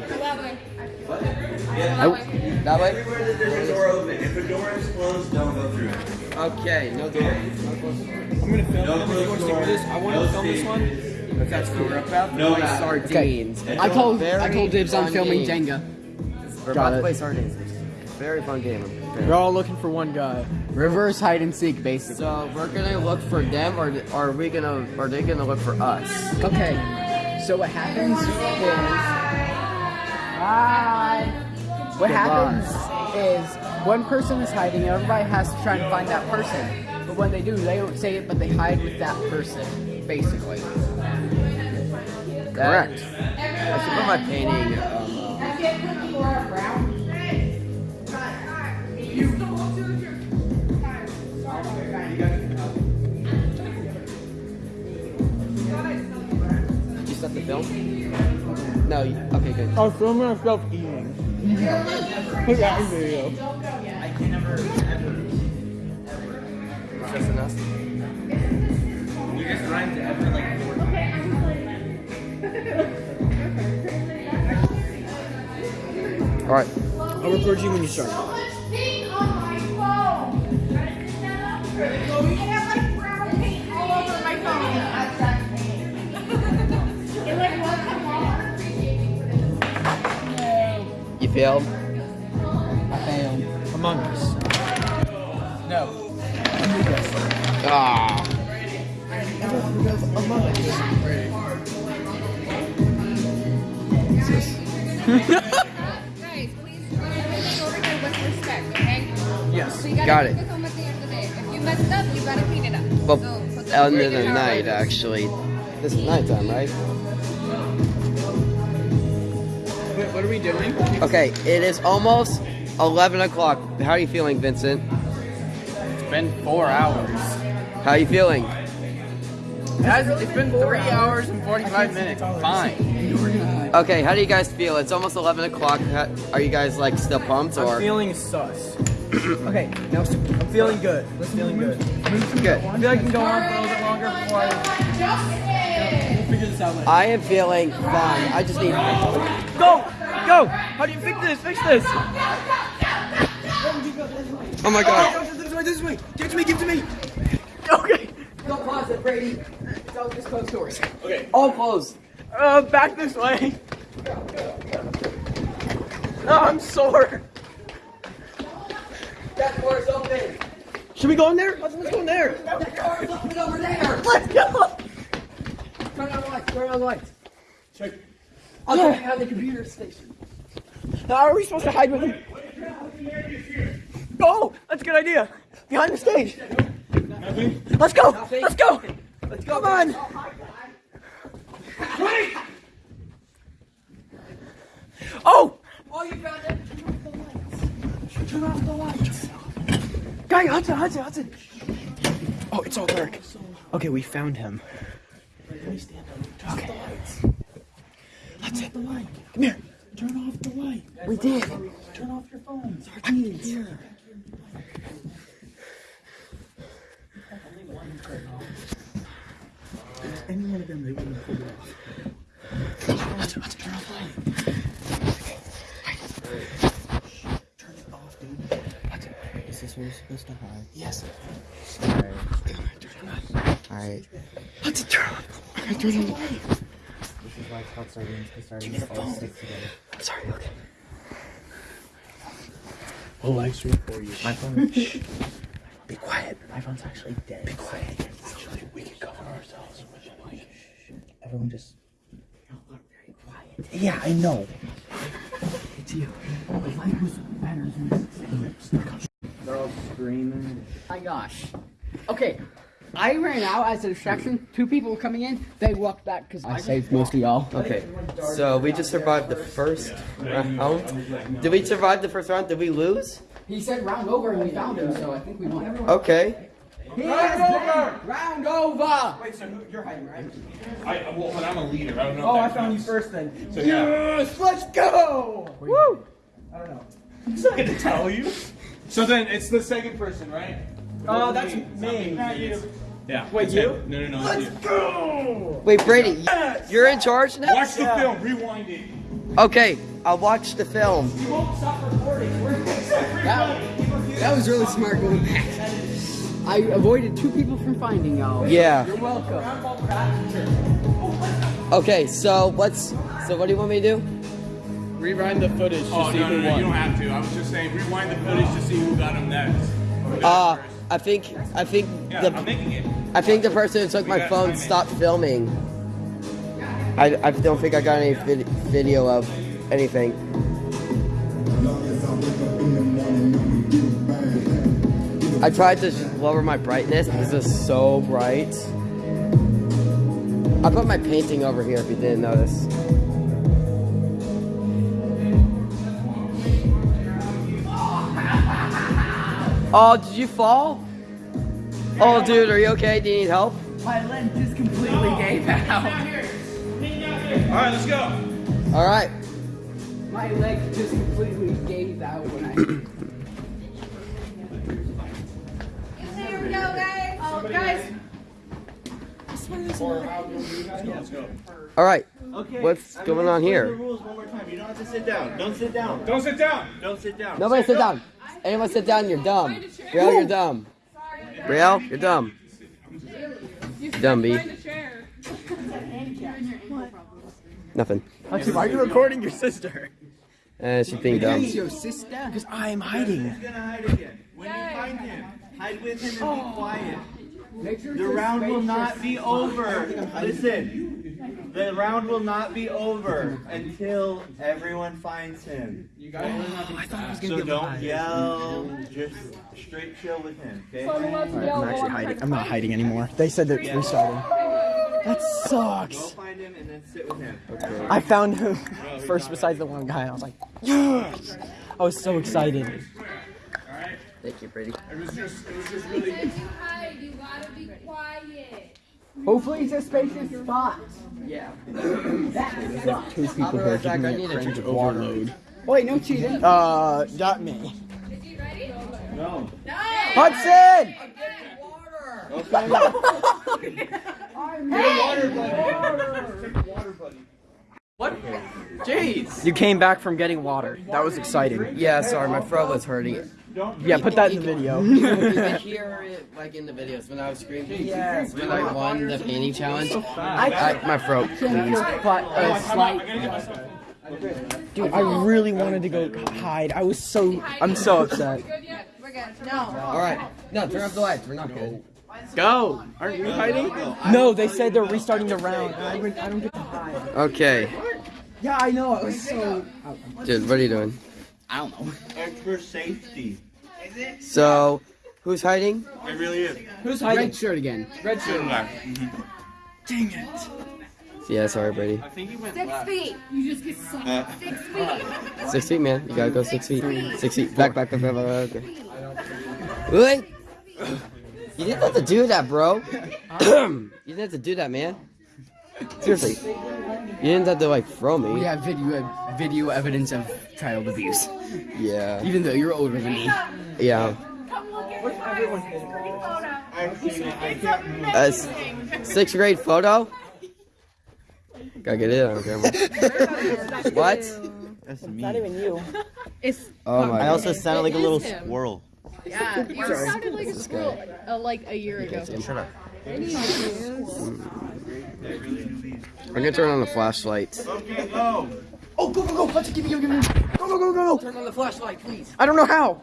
Yeah. I, that way? Everywhere that there's a door open. If a door is closed, don't go through it. Okay, no door. I'm gonna film No him. If you want to stick with this, I want No to film this one. stages. That's cool. We're about to No play bath. sardines. It's I a told I told Dibs I'm filming game. Jenga. We're Got about to play sardines. Very fun game. We're all looking for one guy. Reverse hide and seek, basically. So we're gonna look for them, or are we gonna? Are they gonna look for us? Okay. So what happens is Hi. What happens is one person is hiding, and everybody has to try and find that person. But when they do, they don't say it, but they hide with that person, basically. Correct. I should put my painting. Um, Did you start the film? No. You, okay, good. I was filming myself eating. Put that in video. Just enough. You just rhymed to ever like four times. Okay, I'm playing. All right. I'll record you when you start. Paint on my phone. You failed. I failed. Among Us. No. Ah. Guys, please put everything over here with respect, okay? Yes. So you gotta Got keep it. this home at the end of the day. If you mess it up, you gotta clean it up. Well, so, put the end of the night, right actually. This is nighttime, right? Are we doing? Okay, it is almost 11 o'clock. How are you feeling, Vincent? It's been four hours. How are you feeling? It has, it's been three hours and 45 minutes. Fine. Okay, how do you guys feel? It's almost 11 o'clock. Are you guys like still pumped or? I'm or? feeling sus. okay, now I'm feeling good. I'm feeling good. Good. I feel like I can go on for a little bit longer before I. We'll figure this out later. I am feeling fine. I just need. Go! Go! How do you fix this? Fix this! Oh my god. This way, this way! Give it to me, give it to me! Okay! Don't pause it, Brady. Don't just close doors. Okay. All closed. Uh, back this way! Oh, I'm sore! That door is open. Should we go in there? Let's, let's go in there! That door is open over there. Let's go! Turn on the lights. Turn on the lights. Check. I'll take you out of the computer station. How are we supposed to hide with him? Oh, that's a good idea. Behind the stage. Nothing. Let's go. Let's go. Let's go. Come on. Wait. Oh, Oh, you found it. Turn off the lights. guy, Hudson, Hudson, Hudson. Oh, it's all dark. Okay, we found him. Okay. Hudson, come here. Turn off the light. We did. Turn off your phone. Sardines. Here. Any one of them, they wouldn't have pulled it off. Hudson, Hudson, turn off the light. Turn it off, dude. Hudson. Is this where you're supposed to hide? Yes. Alright. Turn it on. Alright. Hudson, turn on. Okay, turn on the light. This is why it's called sardines, because sardines all stick together. I'm sorry, okay. We'll live stream for you. My phone. Be quiet. My phone's actually dead. Be quiet. Actually, we can cover ourselves with the mic. Everyone just. very quiet. Yeah, I know. It's you. The light was better than They're all screaming. My gosh. Okay. I ran out as a distraction. Two people were coming in. They walked back because I saved most of y'all. Okay, so we just survived the first round. Did we survive the first round? Did we lose? He said round over and we found him, so I think we won. Okay. Round over! Round over! Wait, so who- you're hiding, right? I uh, well, but I'm a leader. I don't know. Oh, if I that found you first then. So, yeah. Yes, let's go! Woo! I don't know. I'm not gonna tell you. So then it's the second person, right? Oh, that's me. Not you. Yeah. Wait, you? him. No, no, no. Let's go! Wait, Brady, you're in charge now? Watch the film. Rewind it. Okay, I'll watch the film. You won't stop recording. We're That, that was really smart going back. I avoided two people from finding y'all. Yeah. You're welcome. Okay, so what's so what do you want me to do? Rewind the footage to Oh see no, who no, no, won. you don't have to. I was just saying, rewind the footage to see who got him next. Who Uh, first. I think I think yeah, the I'm making it. I think the person who took We my phone stopped filming. I, I don't think I got any vid- video of anything. I tried to lower my brightness This is so bright. I put my painting over here if you didn't notice. Oh, did you fall? Oh, dude, are you okay? Do you need help? My leg just completely gave out. All right, let's go. All right. My leg just completely gave out when I. Here we go, guys. Oh, guys. Let's go. All right. Okay. What's I'm going on here? The rules one more time. You don't have to sit down. Don't sit down. Don't sit down. Don't sit down. Nobody sit down. Anyone sit down, you're dumb. Brielle, you're dumb. Brielle, you're dumb. Dumb, B. Nothing. Hudson, why are you recording your sister? Uh, she think dumb. your sister? Because I'm hiding. He's gonna hide again. When you find him, Hide with him and be quiet. The round will not be over. Listen, the round will not be over until everyone finds him. You gotta learn how I thought I was gonna So be able to don't hide. yell. Just straight chill with him, okay? So I'm allowed to yell I'm actually hiding. trying I'm to not hiding anymore. They said they're restarting. That Go sucks. find him and then sit with him. I found him first besides the one guy. I was like, yes! I was so excited. Alright. Thank you, Brady. It was just, it was just really. said you hide. You gotta be quiet. Hopefully it's a spacious spot. Yeah. Two people I'll be here right giving I me need a a cringe drink. overload. Wait, no cheating. Uh, not me. Is he ready? No. No. Hudson! Okay. I'm hey! water buddy. Water buddy. What? Jeez. You came back from getting water. That was exciting. Yeah, sorry, my throat was hurting. Yeah, put that in the video. You can hear it like in the videos when I was screaming. Yes. When I won the painting challenge. I, my throat. But, uh, slight. Dude, I really wanted to go hide. I was so. I'm so upset. We're good. No. All right. No, turn off the lights. We're not good. Go! Aren't you hiding? No, they said they're restarting the round. I, don't get to hide. Okay. Yeah, I know. I was so. Dude, what are you doing? I don't know. Extra safety. So, who's hiding? It really is. Who's hiding? Red shirt again. Red shirt. Dang it. Yeah, sorry, Brady. I think he went Six left. feet. You just get sucked. Uh. Six feet. Six feet, man. You gotta go six feet. Six feet. Back, back, back, back, back. Okay. Wait. You didn't have to do that, bro. you didn't have to do that, man. Seriously. You didn't have to like throw me. We have video video evidence of child abuse. Yeah. Even though you're older than me. Yeah. Come look at my pretty photo. I've seen it. I can't move. A s- sixth grade photo. Gotta get it on camera. what? That's Not even you. It's Oh my. I also sounded like a little him. squirrel. yeah. You sounded like a squirrel uh, like a year ago. Shut up. I'm gonna turn on the flashlight. Okay, go. Oh, go, go, go. Let's give me, give me. Go, go, go, go, go. Turn on the flashlight, please. I don't know how.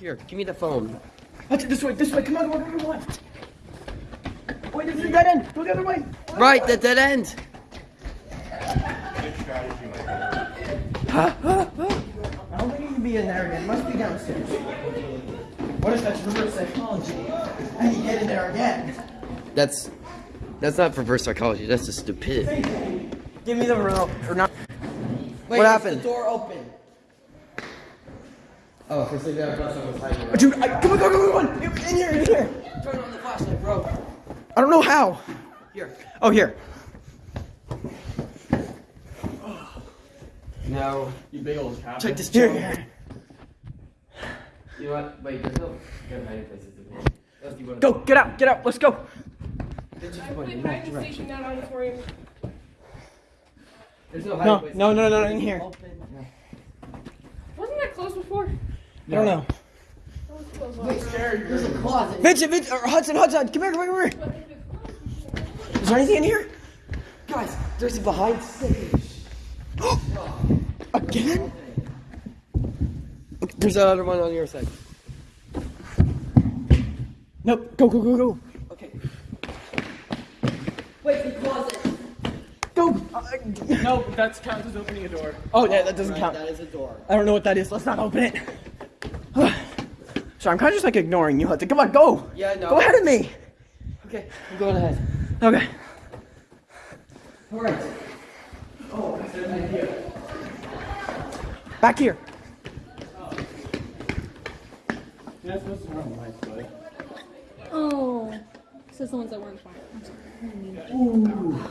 Here, give me the phone. Let's this way, this way. Come on, come on, come on. Wait, this is a dead end. Go the other way. Right, the dead end. Good strategy, my friend. I don't think you can be in there again. It must be downstairs. What if that's reverse psychology? And you get in there again. That's that's not reverse psychology. That's just stupidity. Give me the remote. Or not. Wait, What is happened? The door open. Oh, for some reason I thought was hiding. Dude, I, come on, go, go, go, go. In here, in here. Turn on the flashlight, bro. I don't know how. Here. Oh, here. No. You big old cat. Check this chair. Here. You know what? Wait, there's no good hiding places. in here. Let's do one of Go, get out, get out. Let's go. There's no hiding No, places. no, no, no, no, in here. Wasn't that closed before? I don't know. Wait, there's a closet. Vincent, Vincent, or Hudson, Hudson, come here, come here, come here. Is there anything in here? Guys, there's a behind stage. Again? There's another one on your side. Nope. Go, go, go, go. Okay. Wait, the closet. Go. Uh, No, that's counts as opening a door. oh, yeah, that doesn't Right, count. that is a door. I don't know what that is. Let's not open it. so I'm kind of just like ignoring you, Hudson. Come on, go. Yeah, I know. Go ahead of me. Okay, I'm going ahead. Okay. All right. Back here. You're not supposed to turn on the lights, buddy. Oh. Says the ones that weren't fire.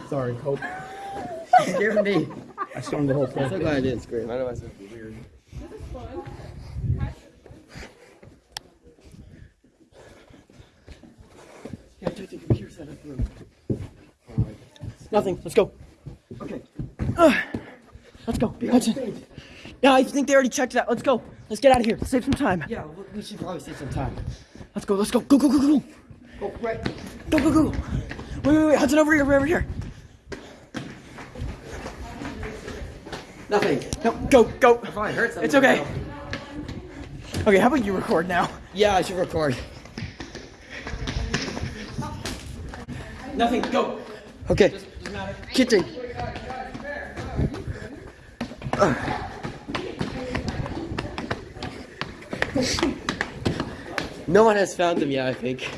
Sorry, Cope. You scared me. I stormed the whole I'm so glad I didn't scream. Otherwise, it would be weird. Yeah, check the computer setup room. Nothing. Let's go. Okay. Uh, let's go. Hudson. Yeah, I think they already checked that. Let's go. Let's get out of here. Save some time. Yeah, we should probably save some time. Let's go. Let's go. Go, go, go, go, Go right. Go, go, go. Wait, wait, wait. Hudson, over here, over here. Nothing. No, go, go. I probably something It's okay. Okay, how about you record now? Yeah, I should record. Nothing. Go. Okay. Kitchen. Uh. No one has found them yet, I think.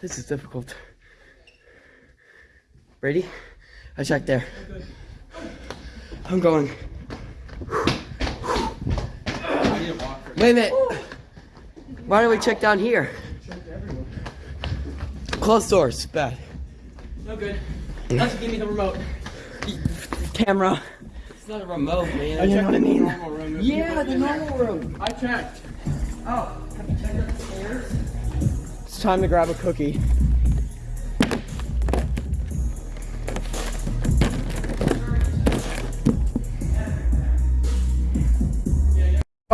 This is difficult. Ready? I check there. I'm going. Wait a minute. Why don't we check down here? Closed doors. Bad. No good. Let's give me the remote. Camera. It's not a remote, man. Oh, you know what I mean? Yeah, the normal room. I checked. Oh, have you checked out the stairs? It's time to grab a cookie.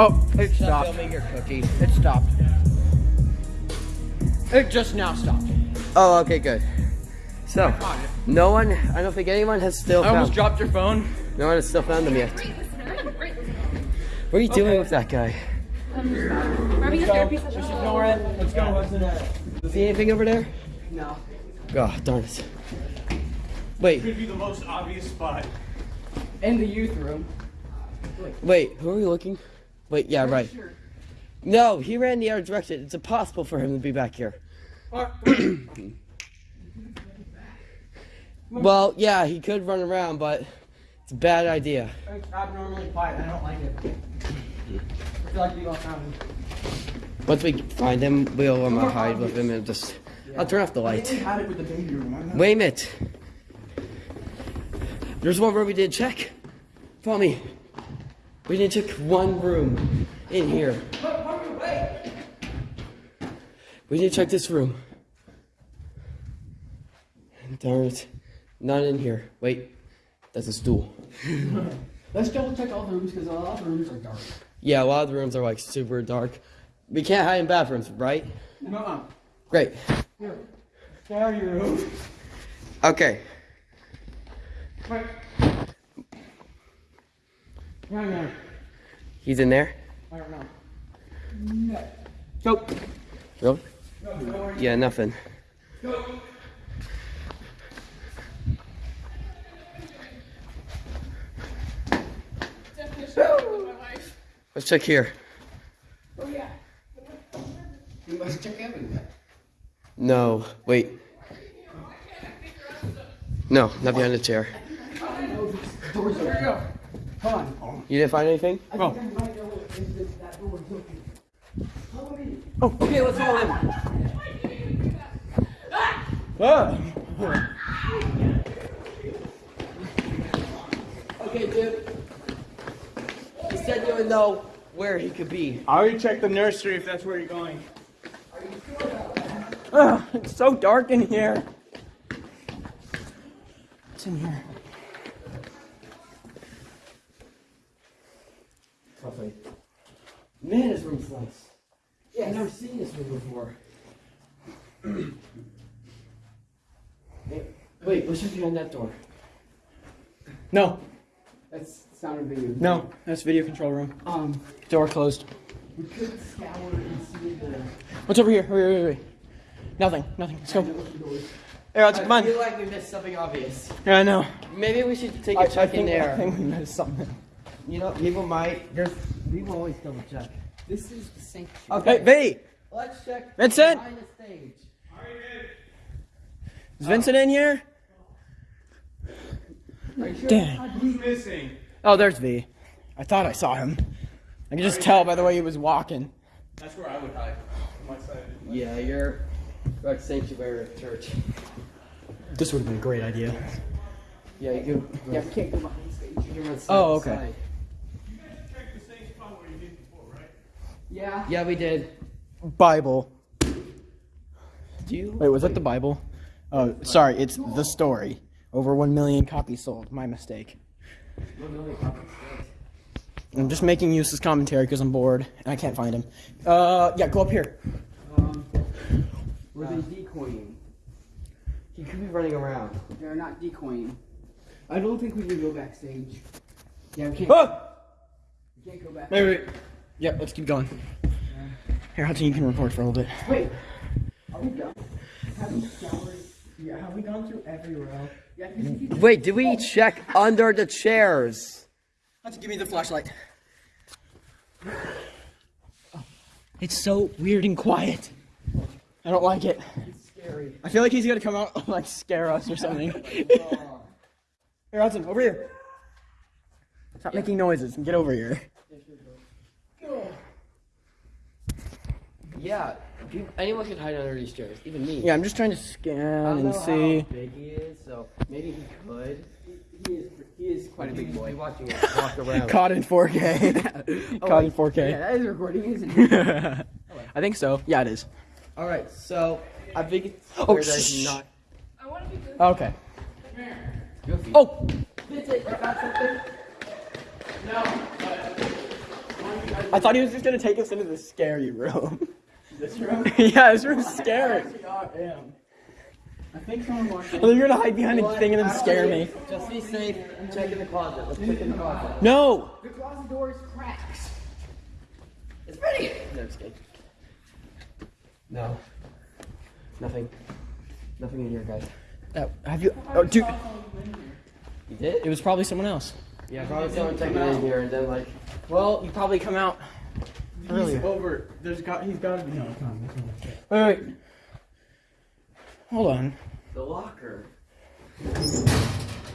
Oh, it Stop stopped. filming your cookie. It stopped. It just now stopped. Oh, okay, good. So, no one, I don't think anyone has still I almost dropped your phone. No one has still found them yet. What are you doing with that guy? Grabbing a therapy session. Ignore it. Let's go. What's in there? See anything over there? No. Oh, darn it. Wait, Could be the most obvious spot. In the youth room. wait, who are we looking? Wait, yeah, right. No, he ran the other direction. It's impossible for him to be back here. Well, yeah, he could run around, but it's a bad idea. It's abnormally quiet. I don't like it. I feel like we all found him. Once we find him, we'll um, hide with him and just. I'll turn off the light. had it with the. Wait a minute. There's one room we didn't check. Follow me. We didn't check one room in here. We need to check this room. Darn it. Not in here. Wait. That's a stool. Let's double check all the rooms because a lot of rooms are dark. Yeah, a lot of the rooms are like super dark. We can't hide in bathrooms, right? No. Great. Here. There your room. Okay. Right. Right now. He's in there? I don't know. Go. Really? Yeah, nothing. Go. Let's check here. Oh yeah. You must check everywhere. No, wait. No, not behind the chair. We go. Hold on. You didn't find anything? Oh. Oh, okay, let's follow him. Ah. Okay, dude. He said you would know where he could be. I already checked the nursery if that's where you're going. Ugh, it's so dark in here. What's in here? Man, this room's nice. Yeah, I've never seen this room before. Hey, Wait, what's behind that door? No, That's sound of video. no, that's video control room. Um, Door closed. we could scour and see the. What's over here? Wait, wait, wait, wait. Nothing, nothing. Let's go. Hey, let's come I on. feel like we missed something obvious. Yeah, I know. Maybe we should take a I, I check think, in there. I think we missed something. You know, people might. There's people always double check. This is the sanctuary. Okay, Hey, V! let's check Vincent! behind the stage. Is Vincent in here? Damn. Who's missing? Oh, there's V. I thought I saw him. I could just tell by the way he was walking. That's where I would hide. On my side. Yeah, you're like sanctuary of church. This would have been a great idea. Yeah, you can. Yeah, we can't go behind the stage. You can run side Oh, okay. side. Check the same spot where you did before, right? Yeah. Yeah, we did. Bible. Do you? Wait, was that the Bible? Oh, sorry, it's the story. Over one million copies sold. My mistake. One million copies. I'm just making useless commentary because I'm bored and I can't find him. Uh, yeah, go up here. Um, were they decoying? He could be running around. They're not decoying. I don't think we can go backstage. Yeah, we can't. Ah! We can't go back. Wait, wait. Yeah, let's keep going. Here, Hudson, you can record for a little bit. Wait. Are we done? Have we scoured? Yeah, have we gone through every row? Yeah, Wait, did we check under the chairs? Hudson, give me the flashlight. Oh, it's so weird and quiet. I don't like it. It's scary. I feel like he's gonna come out and, like scare us or something. here, Hudson, over here. Stop making noises and get over here. Yeah, peop anyone could hide under these chairs, even me. Yeah, I'm just trying to I scan don't and know see. how big he is, so maybe he could. He is, he is quite a big boy. Be watching us walk around. Caught in 4K. Caught in 4K. Yeah, that is recording, isn't it? I think so. Yeah, it is. All right, so I think it's Oh, clear that shh. he's not. Okay. Goofy. Oh! I thought he was just gonna take us into the scary room. This room? yeah, this room's scary. I am. I think someone walked I think you're gonna hide behind a thing and then scare me. Just be safe. Check in the closet. Let's check in the closet. No! The closet door is cracked. It's pretty. No, just kidding. No. Nothing. Nothing in here, guys. Uh, have you? Oh, dude. You did? It was probably someone else. Yeah, probably someone checking in here and then like. Well, you probably come out earlier. over. There's got. He's got to be. No, come on. Wait, wait. Hold on. The locker.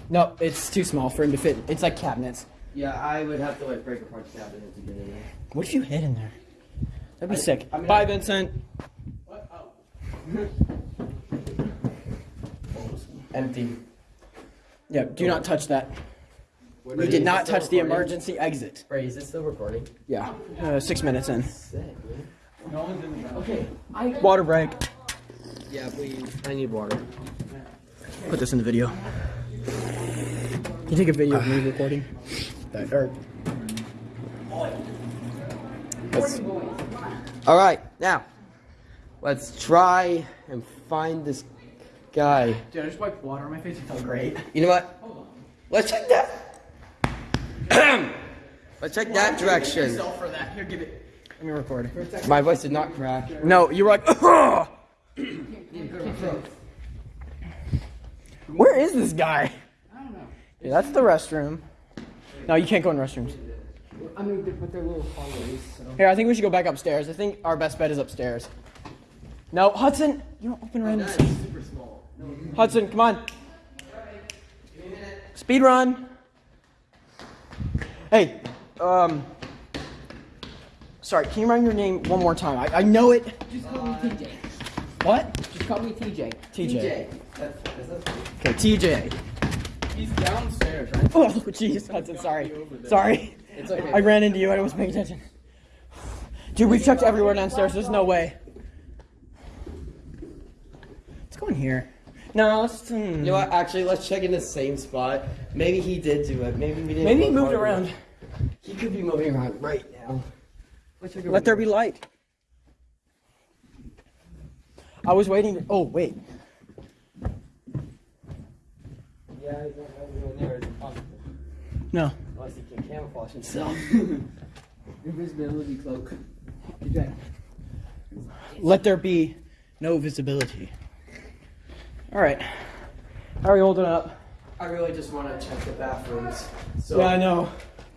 No, it's too small for him to fit. It's like cabinets. Yeah, I would have to like break apart the cabinet to get in there. What if you hid in there? That'd be I- sick. I mean, Bye, I- Vincent. Oh. Empty. Yeah, do not touch that. What You did not touch the emergency exit. Ray, is it still recording? Yeah, uh, six minutes in. Sick, man. No one's in the Okay, I. Water break. Yeah, please. I need water. Put this in the video. Can you take a video of me recording? That, or, Let's, all right, now let's try and find this guy. Dude, I just wiped water on my face. It felt great. You know what? Let's check that. Let's check that direction. for that. Here, give it. Let me record. My voice did not crack. No, you were like, Where is this guy? I don't know. Yeah, that's the restroom. No, you can't go in restrooms. I mean, but they're little hallways. So. Here, I think we should go back upstairs. I think our best bet is upstairs. No, Hudson, you don't open random. Hudson, come on. Speed run. Hey, um, sorry, can you run your name one more time? I, I know it. Just call me TJ. What? Just call me TJ. TJ. Okay, TJ. He's downstairs, right? Oh, jeez, Hudson, sorry. Sorry. It's okay. I ran into you. I wasn't paying attention. Dude, we've checked everywhere downstairs. There's no way. Let's go in here. No, let's. hmm. You know what? Actually, let's check in the same spot. Maybe he did do it. Maybe we didn't. Maybe he moved around. enough. He could be moving around right now. Let's check Let there be light. I was waiting. To, oh wait. Yeah, he's not going there. It's impossible. No. Unless he can camouflage himself. Invisibility cloak. TJ. Let there be no visibility. All right. How are you holding up? I really just want to check the bathrooms. So, yeah, I know.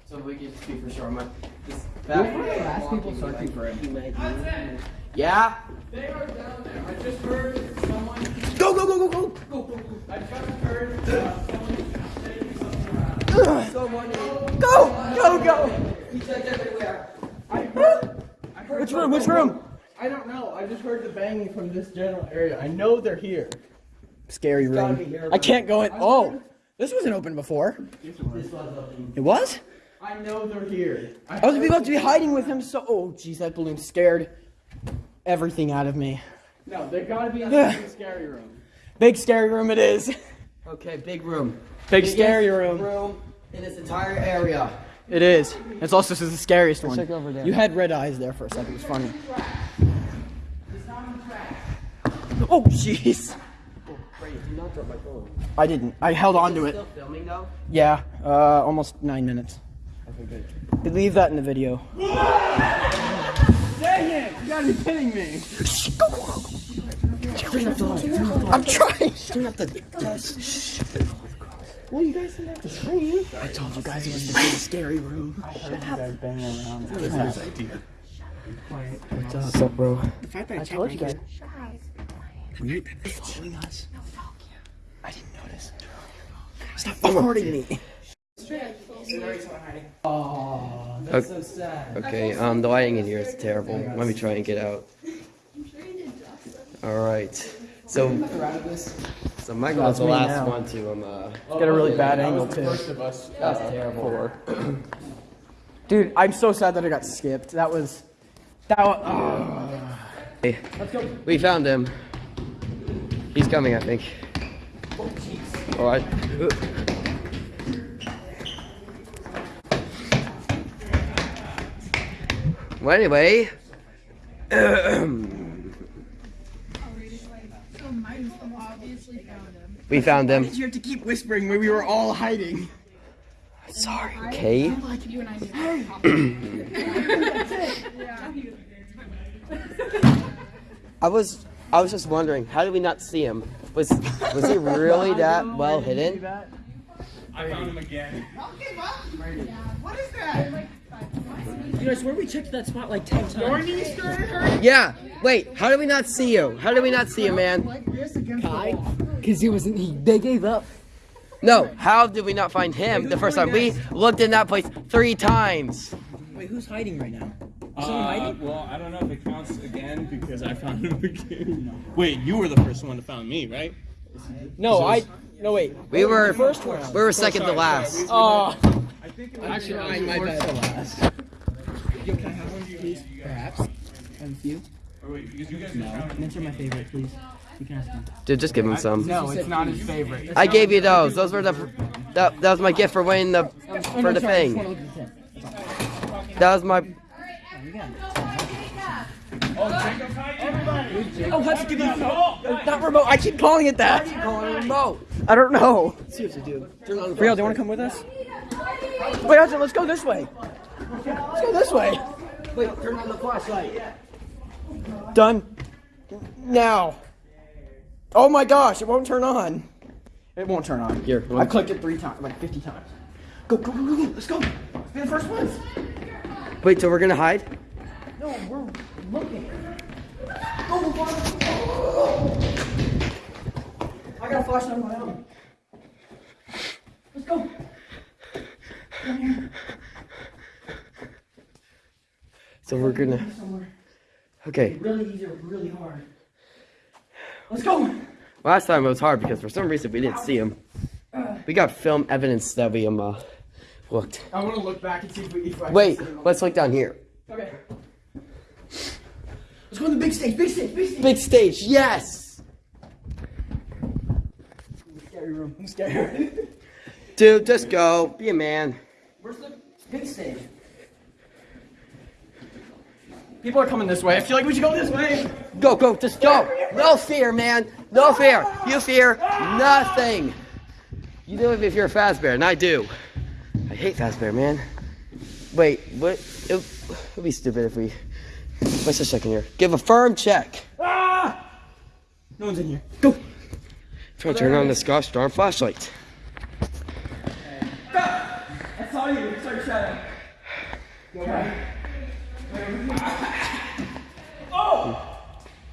So we can speak for sure. My, this Who's one bathroom. of last people searching like- for him? he might Yeah. They are down there. I just heard someone. Go go go go go. Go, go, go. I just heard uh, someone. Someone. Go go go. He checked everywhere. I heard. I heard Which room? Which room? I don't know. I just heard the banging from this general area. I know they're here. Scary gotta room. I can't go in. Oh, this wasn't open before. This was open. It was. I know they're here. I, I was about to be hiding with him. So, oh, jeez, that balloon scared everything out of me. No, they gotta be in the big scary room. Big scary room it is. Okay, big room. Big Biggest scary room. Room in this entire area. It is. It's also this is the scariest one. check over there. You had red eyes there for a second. It was funny. Oh, jeez. I didn't. I held on to it. Still filming though? Yeah, uh, almost nine minutes. Okay, But leave that in the video. Dang it! You gotta be kidding me. I'm trying. Turn up the. Well, you guys didn't have to scream. I told you guys it was the scary room. i heard you guys banging around What's up, bro? The fact that I I told you guys. Weird. Following us. I didn't notice. Stop recording me. Oh, that's so sad. Okay, um, the lighting in here is terrible. Let me try and get out. All right. So, so Michael was the last now. one to um. Uh, Got a really bad angle too. that's terrible. Dude, I'm so sad that I got skipped. That was. That was. Hey, we found him. He's coming, I think. All right. Well, anyway. we found them. You have to keep whispering when we were all hiding. Sorry. Okay. You and I I was I was just wondering, how did we not see him? Was was he really that well hidden? I found him again. What is that? Dude, I where we checked that spot like 10 times. Yeah. Wait, how did we not see you? How did we not see you, man? Because he wasn't. He, they gave up. No, how did we not find him the first time? We looked in that place three times. Wait, who's hiding right now? Uh, well, I don't know if it counts again because I found him again. Wait, you were the first one to find me, right? No, I. No, wait. We were First round. we were second to last. Oh. I think actually, I my bad. Yo, can I have one, please? Perhaps. Have a few. Or wait, because you guys no. found Mints are my favorite, please. You can ask him. Dude, just give him some. No, it's not his favorite. I gave you those. Those were the that, that was my gift for winning the for the thing. That was my Oh, Hudson, give me the remote. Not remote. I keep calling it that. Remote. I don't know. Seriously, dude. Brielle, do you want to come with us? Wait, Hudson, let's go this way. Let's go this way. Wait, turn on the flashlight. Done. Now. Oh my gosh, it won't turn on. It won't turn on. Here, I clicked it three times, like 50 times. Go, go, go, go, go. Let's go. Let's be the first ones. Wait, so we're gonna hide? No, we're looking. Go, go, go. I got a flashlight on my own. Let's go. So we're gonna. Somewhere. Okay. Really easy or really hard. Let's go. Last time it was hard because for some reason we didn't see him. We got film evidence that we um uh, looked. I want to look back and see if we. If I can Wait, let's look down here. Okay. Let's go to the big stage. Big stage. Big stage. Big stage, yes. Scary room. I'm scared. Dude, just go. Be a man. Where's the big stage? People are coming this way. I feel like we should go this way. Go, go, just go. No fear, man. No fear. You fear nothing. You do it if you're a Fazbear, and I do. I hate Fazbear, man. Wait, what? It would be stupid if we. Let's second here. Give a firm check. Ah! No one's in here. Go. Try to turn on this gosh darn flashlight. I saw you. You started shouting. Oh!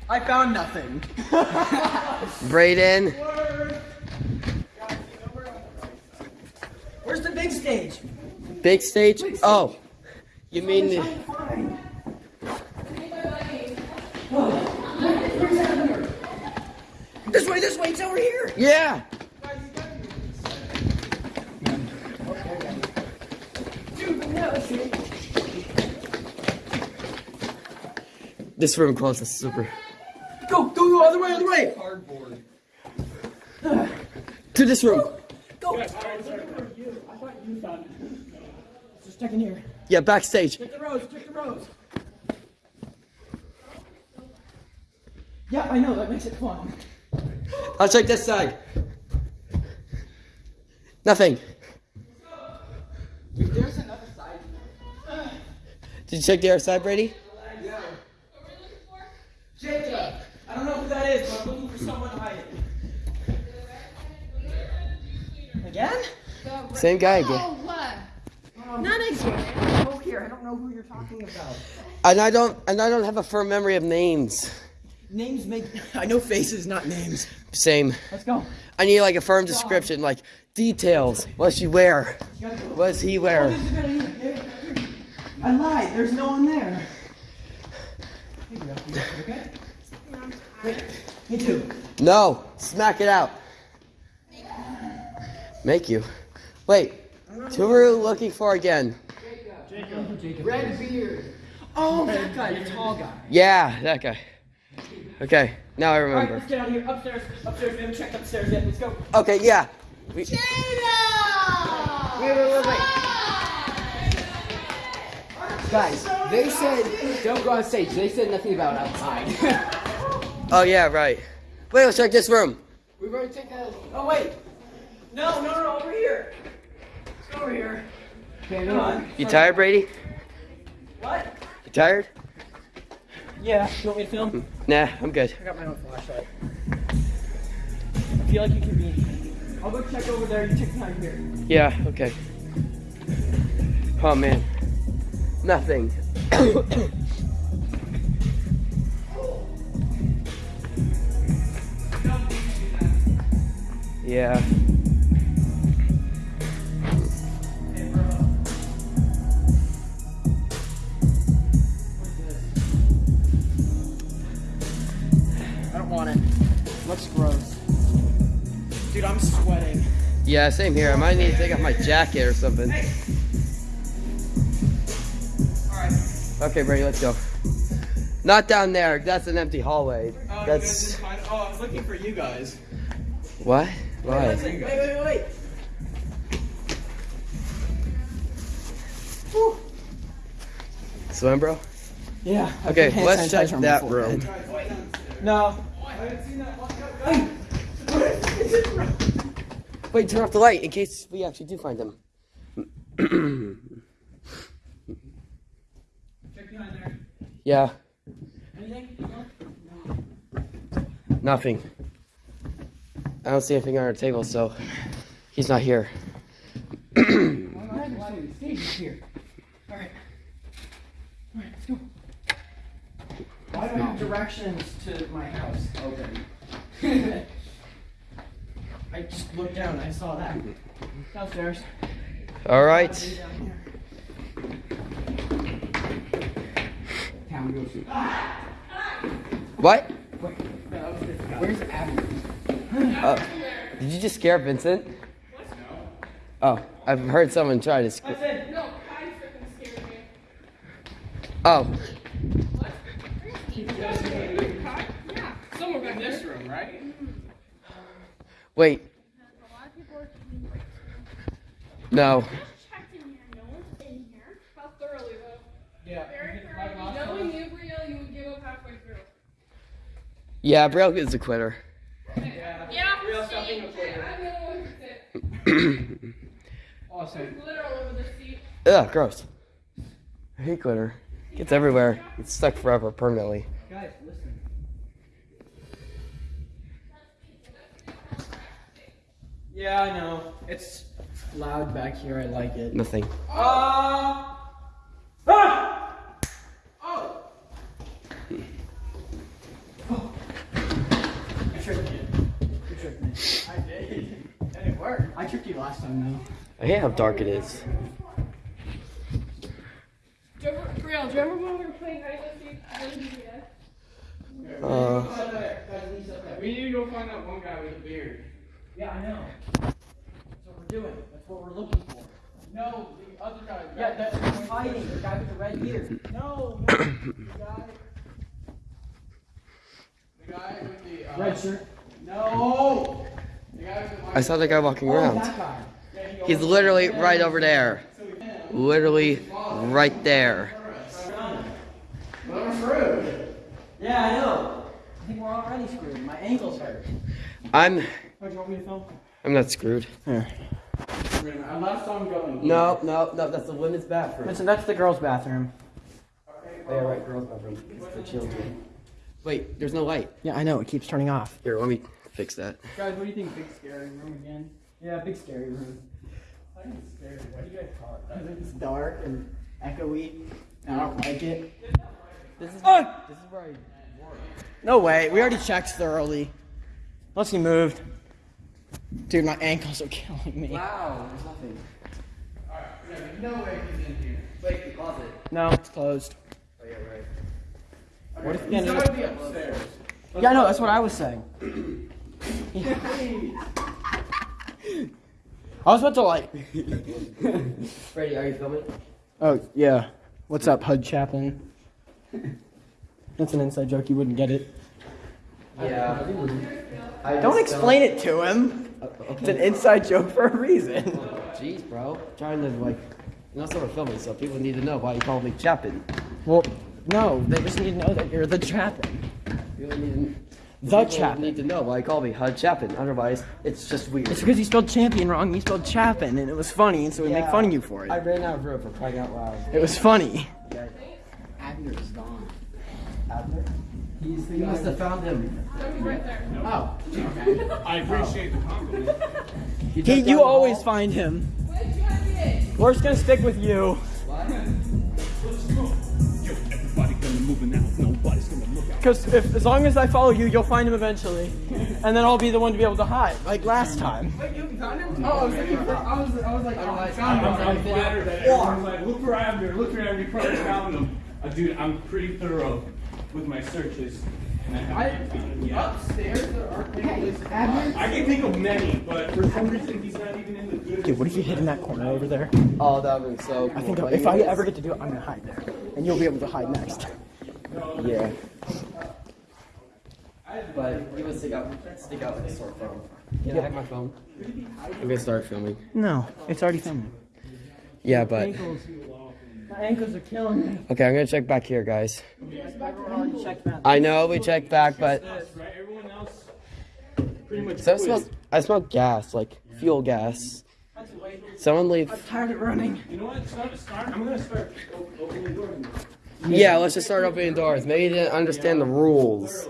I found nothing. Brayden. Where's the big stage? Big stage? Oh. You mean the. This way, this way. It's over here. Yeah. This room close is super. Go, go, go, other way, other way. To this room. Go. Who's done? Just checking here. Yeah, backstage. Check the rows, check the rows. Yeah, I know, that makes it fun. I'll check this side. Nothing. There's another side. Did you check the other side, Brady? Yeah. What we're looking for? Jacob! I don't know who that is, but I'm looking for someone to hide it. Again? Same guy again. Oh, uh, what? Not again. Go here. I don't know who you're talking about. And I don't and I don't have a firm memory of names. Names make. I know faces, not names. Same. Let's go. I need like a firm description, like details. What's she wear? What does he wear? I lied. There's no one there. Here we go. Okay? Wait. Me too. No, smack it out. Make you. Wait, who are you looking for again? Red beard. Oh, that guy, the tall guy. Yeah, that guy. Okay, now I All right, remember. let's get out of here. Upstairs. Upstairs. We haven't checked upstairs yet. Let's go. Okay, yeah. We, Wait, wait, wait, wait. Guys, they said don't go on stage. They said nothing about outside. oh yeah, right. Wait, let's check this room. We've already taken a. Oh wait. No, no, no, over here. Let's go over here. Okay, Come on. You tired, Brady? What? You tired? Yeah. You want me to film? Mm-hmm. Nah, I'm good. I got my own flashlight. I feel like you can be. I'll go check over there. You check behind here. Yeah, okay. Oh man. Nothing. yeah. Don't it. Looks gross. Dude, I'm sweating. Yeah, same here. I might need to take off my jacket or something. Okay, Brady, let's go. Not down there. That's an empty hallway. Oh, That's Oh, I was looking for you guys. what? Wait, Why? wait, wait, wait, wait. Swim, bro. Yeah. Okay, let's check that room. No. Wait, turn off the light in case we actually do find him. Check behind there. yeah, Anything? nothing. I don't see anything on our table, so he's not here. Alright, stage is here. Alright. Alright, let's go. Why do I have directions to my house? Okay. I just looked down and I saw that. Downstairs. All right. Down here. Go see. What? Where's Abby? Oh, did you just scare Vincent? Oh, I've heard someone try to scare. No, I freaking scared me. Yeah. Somewhere back in this room, right? wait. A lot of people are keeping breaks. No. Checked in here. No one's in here. How thoroughly, though? Yeah. Very thoroughly. Knowing you, Brielle, you would give up halfway through. Yeah, Brielle is a quitter. Yeah. Yeah, Real see, stuff in the. I'm the only one who did. Awesome. There's glitter all over the seat. Ugh, gross. I hate glitter. Gets everywhere. It's stuck forever, permanently. Guys, listen. Yeah, I know. It's loud back here. I like it. Nothing. Uh, ah! Oh! Oh. I tricked you. You tricked me. I did. And it worked. I tricked you last time, though. I hate how dark it is. Do you ever, Brielle, do you remember when we were playing hide and seek? What did you do? Uh, We need to go find that one guy with the beard. Yeah, I know. That's what we're doing. That's what we're looking for. No, the other guy. Yeah, that's who's hiding. The guy with the red beard. No, no. the guy. The guy with the. Uh, Red shirt. No! The guy with the. I saw the guy walking Oh, around. guy. Yeah, he He's literally right over there. Literally right there. Yeah, I know. I think we're already screwed. My ankle's hurt. I'm Oh, do you want me to film? I'm not screwed. Here. Unless I'm going. No, no, no, that's the women's bathroom. Listen, that's the girls' bathroom. Yeah, right, girls' bathroom. It's for children. Wait, there's no light. Yeah, I know. It keeps turning off. Here, let me fix that. Guys, what do you think? Big scary room again? Yeah, big scary room. I think it's scary. Why do you guys call it that? It's dark and echoey. and I don't like it. This is this is where I work. No way. We already checked thoroughly. Unless he moved. Dude, my ankles are killing me. Wow, there's nothing. Alright, there's no way he's in here. Wait, the closet. No, it's closed. Oh yeah, right. What if He's he gotta be upstairs. Yeah, I know. That's what I was saying. I was about to like. Freddie, are you filming? Oh yeah. What's up, Hud Chapin? That's an inside joke. You wouldn't get it. Yeah. I Don't explain it to him. Uh, it's an inside joke for a reason. Jeez, bro. Trying to like, you know, so we're filming, so people need to know why you call me Chapin. Well, no, they just need to know that you're the Chapin. People need The people Chapin. need to know why you call me Hud Chapin. Otherwise, it's just weird. It's because you spelled champion wrong. You spelled Chapin, and it was funny, and so we make fun of you for it. I ran out of room for crying out loud. It was funny. Abner is gone. Abner? He's the You must have found him. Oh, okay. I appreciate the compliment. He, jumped you the always hall? find him. We're just gonna stick with you. Yo, everybody gonna move now. Nobody's gonna look out. Because if as long as I follow you, you'll find him eventually, and then I'll be the one to be able to hide, like last time. Wait, you found him? Oh, I was looking for. I was. I was like, oh, I I'm, found I'm, flattered that everyone's like, look for Abner, look for Abner, you probably found him. Uh, dude, I'm pretty thorough with my searches. And I I, haven't found him yet. upstairs there aren't any places. I can think of many, but for some reason he's not even in the good. Dude, what if you hid in that corner over there? Oh, that would be so cool. I think But if I ever get to do it, I'm gonna hide there, and you'll be able to hide next. Yeah. But you would stick out, stick out like a sore phone. Can I hack my phone? I'm gonna start filming. No, it's already filming. Yeah, but My ankles are killing me. okay, I'm gonna check back here, guys. already checked that. I know we checked back, but Right? Everyone else pretty much so I quit. smell, I smell gas, like fuel gas. Someone leave. I'm tired of running. You know what? Start, start. I'm gonna start o- opening the doors. Now. Yeah, let's just start opening doors. Maybe they didn't understand the rules.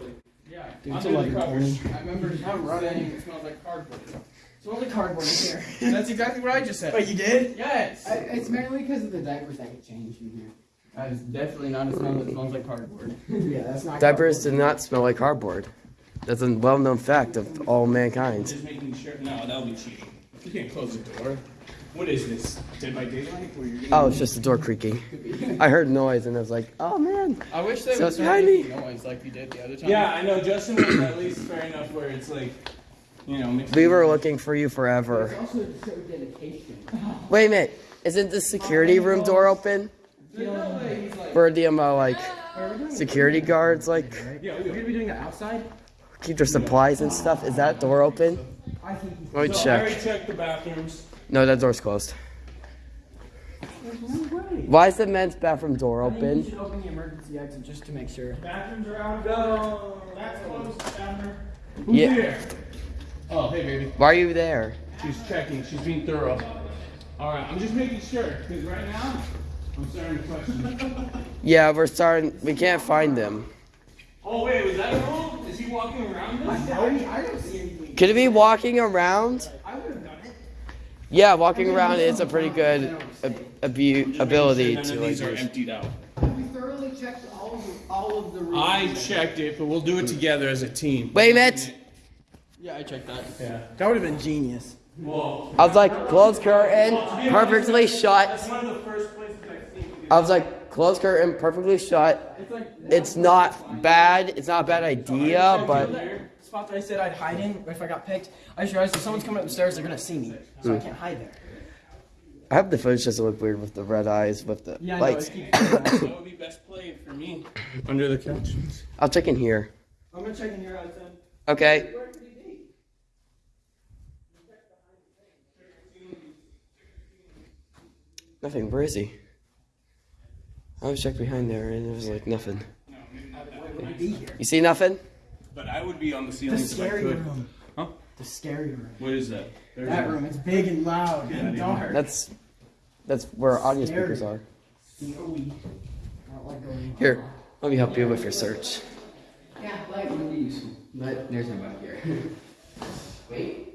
Yeah. Dude, it's Under the 11:20. covers. I remember I'm running. It smells like cardboard. Smells like cardboard in here. That's exactly what I just said. But you did? Yes. I, it's mainly because of the diapers that get changed in here. That is definitely not a smell that smells like cardboard. yeah, that's not. Diapers do not smell like cardboard. That's a well-known fact of all mankind. Just making sure. No, that'll be cheating. You can't close the door. What is this? Dead by Daylight? Oh, it's just the door creaking. I heard noise and I was like, oh man. I wish they So would it's start behind me. making noise like you did the other time. Yeah, I know. Justin was at least fair enough where it's like, you know, mixed We were looking for you forever. Also, to show dedication. Wait a minute. Isn't the security room door open? For the um, uh, like security guards like Yeah, we're gonna be doing that outside. keep their supplies and stuff? Is that door open? I think. Let me So I already check. checked the bathrooms. No, that door's closed. Why is the men's bathroom door I think you open? should open the emergency exit just to make sure. Bathrooms are out. Go. That's closed. Abner. Who's Yeah. there? Oh, hey, baby. Why are you there? She's checking. She's being thorough. All right, I'm just making sure because right now I'm starting to question. Yeah, we're starting. We can't find them. oh wait, was that a rule? Is he walking around this? I don't see anything. Could it be walking around? I would have done it. Yeah, walking around is a pretty good ab- abu- ability None to of like. these are use. emptied out. We thoroughly checked all of the, all of the rooms. I checked it, but we'll do it together as a team. Wait a minute. Yeah, I checked that. Yeah. That would have been genius. Whoa. I was like, close curtain, perfectly shut. That's one of the first places I've seen. I was like, close curtain, perfectly shut. It's not bad. It's not a bad idea, but Spot that I said I'd hide in if I got picked. I just realized if someone's coming up the stairs, they're gonna see me, so I hmm. can't hide there. I hope the footage doesn't look weird with the red eyes, with the Yeah, lights. It keeps going on. That would be best played for me. Under the couch. I'll check in here. I'm gonna check in here out then. Okay. Nothing. Where is he? I was checked behind there and it was like nothing. You see nothing? But I would be on the The ceiling if I scary could. room. Huh? The scary room. What is that? There's That a- room. It's big and loud and dark. That's that's where audio Scary. speakers are. Scary. I don't like going. Here, let me help you with your search. Yeah, like one of these. But there's no bug here. Wait.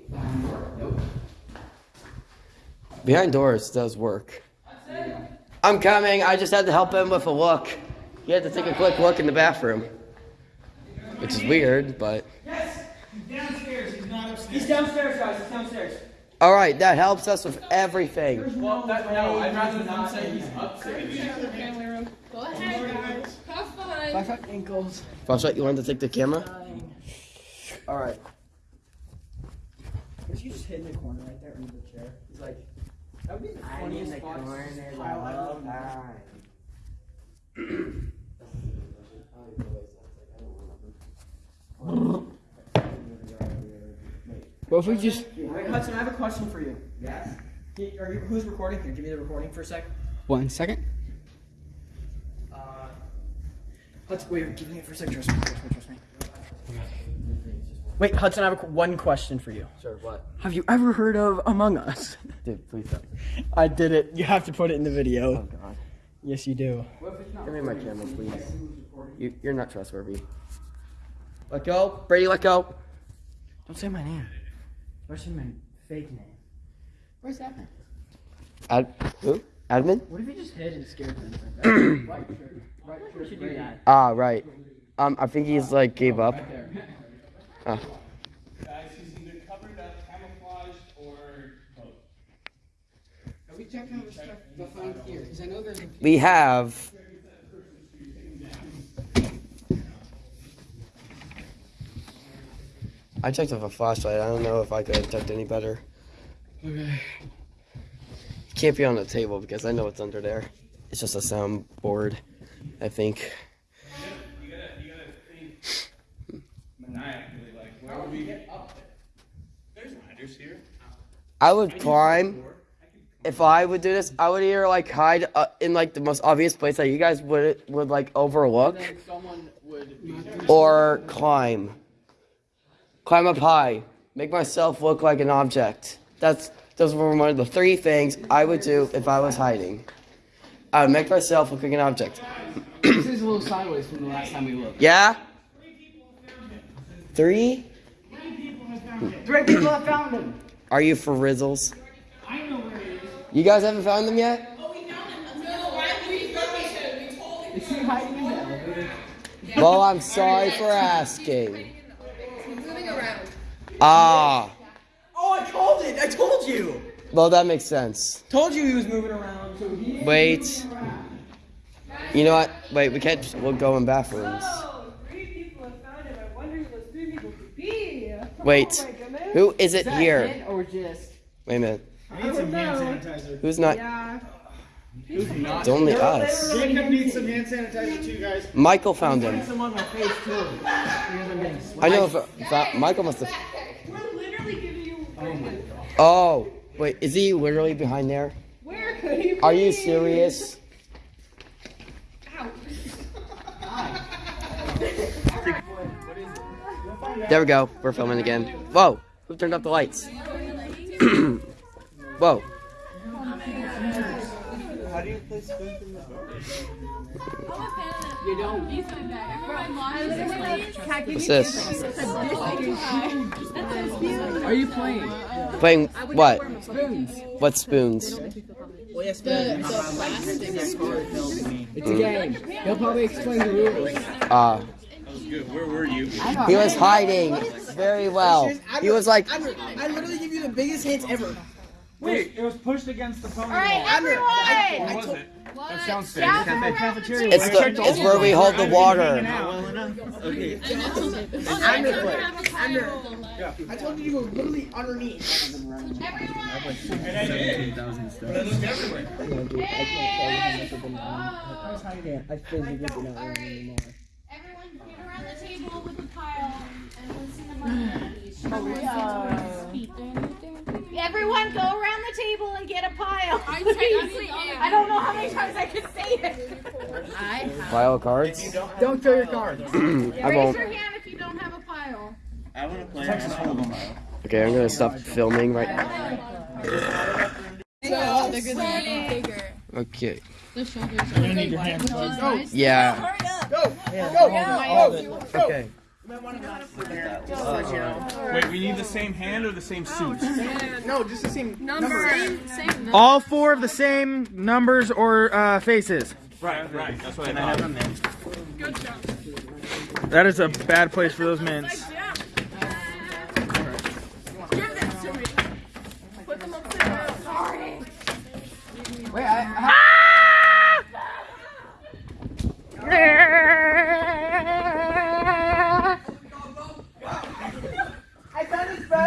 Nope. Behind doors does work. I'm coming. I just had to help him with a look. He had to take a quick look in the bathroom, which is weird, but Yes, he's Downstairs. He's not upstairs. He's downstairs, guys. He's downstairs. all right. That helps us with everything. Well, that, no, I'd rather not say he's upstairs. Go ahead, guys. Have fun. Flashlight ankles. Flashlight, you wanted to take the camera? All right. Was he just hid in the corner right there under the chair? He's like, that would be the funniest spot to pile out. Well, if we just wait, Hudson, I have a question for you. Yes. Are you who's recording here? Give me the recording for a sec. One second. Uh, Hudson, wait, give me it for a sec. Trust me, trust me, trust me. Wait, Hudson, I have a, one question for you. Sure. What? Have you ever heard of Among Us? Dude, please don't. I did it. You have to put it in the video. Oh God. Yes, you do. Give me my camera, please. You, you're not trustworthy. Let go, Brady. Let go. Don't say my name. Especially my fake name. Where's that man? Ad, who? Admin? What if you just hid and scared them? right shirt. Right shirt. Should do that. Ah, right. Um, I think he's like gave up. Ah. Guys, he's either covered up, camouflaged, or both. Have we checked out the stuff they'll here? Because I know there's a We have. I checked with a flashlight. I don't know if I could have checked any better. Okay. Can't be on the table because I know what's under there. It's just a sound board, I think. You gotta, you gotta think maniacally, like, where would we get up there? There's ladders here. I would climb. If I would do this, I would either like hide uh, in like the most obvious place that you guys would would like overlook, or climb. Climb up high. Make myself look like an object. That's those were one of the three things I would do if I was hiding. I would make myself look like an object. This is a little sideways from the last time we looked. Yeah. Three? Three people have found him. Are you for rizzles? I know where he is. You guys haven't found them yet? Is he hiding in the elevator? Well, I'm sorry for asking. Moving around. Ah. Oh, I called it. I told you. Well, that makes sense. Told you he was moving around. So he. Wait. You know what? Wait, we can't. We'll go in bathrooms. Three people have found him. I wonder who those three people could be. Wait. Who is it here? hint or just? Wait a minute. I need some hand sanitizer. Who's not? Yeah. It's only us. Jacob needs some hand sanitizer too, guys. Michael found him. Some on my face too. I'm getting I know if, if I- Michael must have. We're literally giving you. Oh, oh wait. Is he literally behind there? Where could he be? Are you serious? There we go. We're filming again. Whoa. Who turned off the lights? Whoa. How do you play spoons in the You don't. What's this? Are you playing? Playing what? Spoons. What spoons? It's a game. He'll probably explain the rules. Uh, good. Where were you? he was hiding very well. He was like, I literally give you the biggest hints ever. Wait, it was pushed against the phone. All right, everyone. Where was it? What? Downstairs. Downstairs. cafeteria. it's the, it's where we hold the water. Well enough. Okay. I told you to go literally underneath. And I did. But it looked everywhere. I was hiding. I physically did not run anymore. Everyone get around the table with the pile and listen to my Everyone go around the table and get a pile. I don't know how many times I can say it. I Pile of cards. Don't show your cards. I Raise won't. your hand if you don't have a pile. I want to play. Texas Hold'em. Okay, I'm gonna stop filming right now. So, they're good bigger. Okay. The shoulders I'm gonna need your hand. Yeah. Go. Go. Go. Okay. Wait, we need the same hand or the same suit? No, just the same Number. Same, same number. All four of the same numbers or uh, faces. Right, right. That's what I I have thought. a? Good job. That is a bad place for those mints. Give this to me. Put them upside down. Sorry. Wait, I.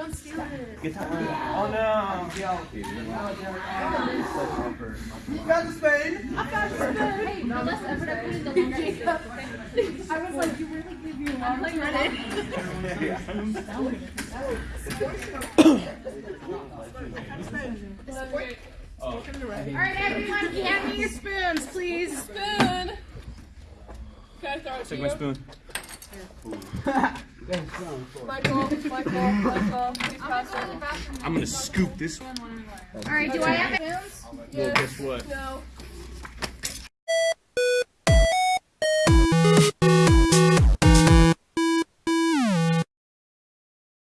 No, don't steal it. Get that one. Oh no. You got the spoon. I got the spoon. Hey, no, let's put it in the longer. I was like, you really give me a long time. All right, everyone, can you hand me your spoons, please? Spoon. Can I throw it to Take my spoon. Michael, Michael, Michael. I'm gonna scoop this. All right, do I have hands? Well, guess what? No.